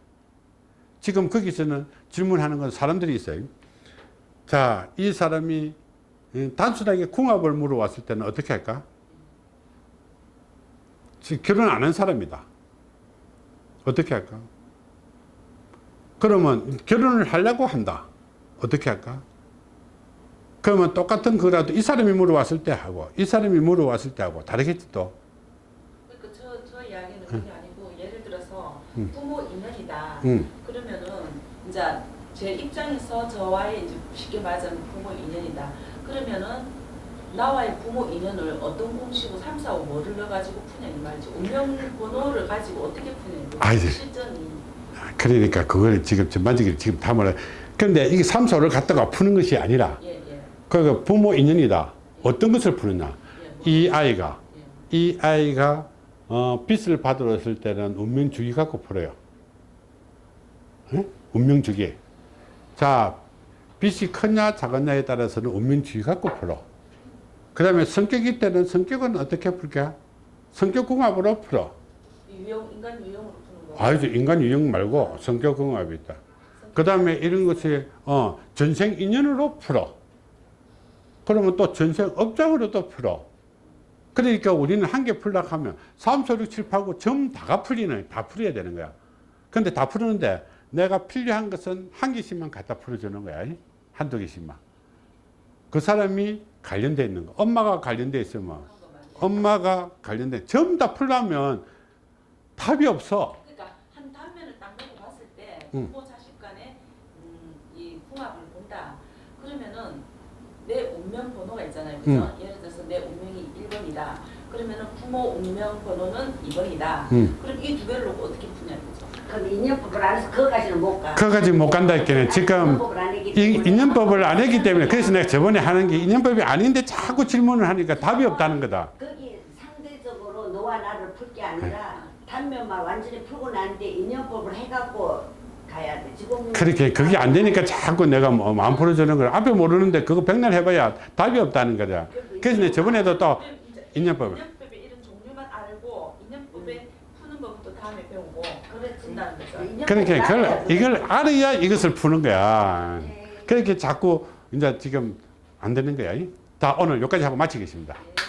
지금 거기서는 질문하는 건 사람들이 있어요. 자, 이 사람이 이 단순하게 궁합을 물어왔을 때는 어떻게 할까? 지금 결혼 안 한 사람이다. 어떻게 할까? 그러면 결혼을 하려고 한다. 어떻게 할까? 그러면 똑같은 거라도 이 사람이 물어왔을 때 하고 이 사람이 물어왔을 때 하고 다르겠지 또. 그러니까 저, 저 이야기는 그게 아니고 예를 들어서 음. 부모 인연이다. 응. 그러면은 이제 제 입장에서 저와의 이제 쉽게 말하자면 부모 인연이다. 그러면은 나와의 부모 인연을 어떤 공식으로 3, 4, 5 뭐를 넣어가지고 푸냐 이 말이지. 운명 번호를 가지고 어떻게 푸냐. 실전이. 그러니까 그걸 지금 전반적으로 지금 다 말해. 그런데 이게 삼소를 갖다가 푸는 것이 아니라 예, 예. 그 부모 인연이다. 어떤 것을 푸느냐. 예, 뭐, 이 아이가 예. 이 아이가 어, 빚을 받았을 때는 운명주기 갖고 풀어요. 예? 운명주기. 자, 빚이 크냐 작았냐에 따라서는 운명주기 갖고 풀어. 그 다음에 성격이 때는 성격은 어떻게 풀게? 성격궁합으로 풀어. 유형 인간 유형으로. 아니죠. 인간 유형 말고 성격 궁합이 있다. 그 다음에 이런 것이 어, 전생 인연으로 풀어. 그러면 또 전생 업장으로도 풀어. 그러니까 우리는 한 개 풀려고 하면 3, 4, 6, 7, 8, 9 전부 다가 풀리는, 다 풀어야 되는 거야. 근데 다 풀었는데 내가 필요한 것은 한 개씩만 갖다 풀어주는 거야. 한두 개씩만. 그 사람이 관련돼 있는 거. 엄마가 관련돼 있으면. 엄마가 관련돼 전부 다 풀려면 답이 없어. 그러니까 한 단면을 딱 놓고 부모 자식 간의 음, 이 궁합을 본다. 그러면은 내 운명 번호가 있잖아요. 그죠? 음. 예를 들어서 내 운명이 1번이다. 그러면은 부모 운명 번호는 2번이다. 음. 그럼 이 두 개를 놓고 어떻게 푸냐 이거죠. 그럼 인연법을 안 해서 그거까지는 못 가. 그거까지 못 간다 했기는 지금 인연법을 안 했기 이 때문에. 그래서 내가 저번에 하는 게 인연법이 아닌데 자꾸 질문을 하니까 답이 없다는 거다. 거기 상대적으로 너와 나를 풀 게 아니라 단면만 완전히 풀고 난뒤 인연법을 해갖고 가야 돼. 지금 그렇게 그게 안 되니까 자꾸 내가 뭐 마음 풀어주는 걸 앞에 모르는데 그거 백날 해봐야 답이 없다는 거다. 그래서 내가 저번에도 또 인연법을. 인연법의 이런 종류만 알고 인연법에 푸는 법도 다음에 배우고 그렇지. 푼다는 거죠. 인연법을 그러니까 그걸. 이걸 알아야 이것을 푸는 거야. 네. 그렇게 자꾸 이제 지금 안 되는 거야. 자 오늘 여기까지 하고 마치겠습니다. 예.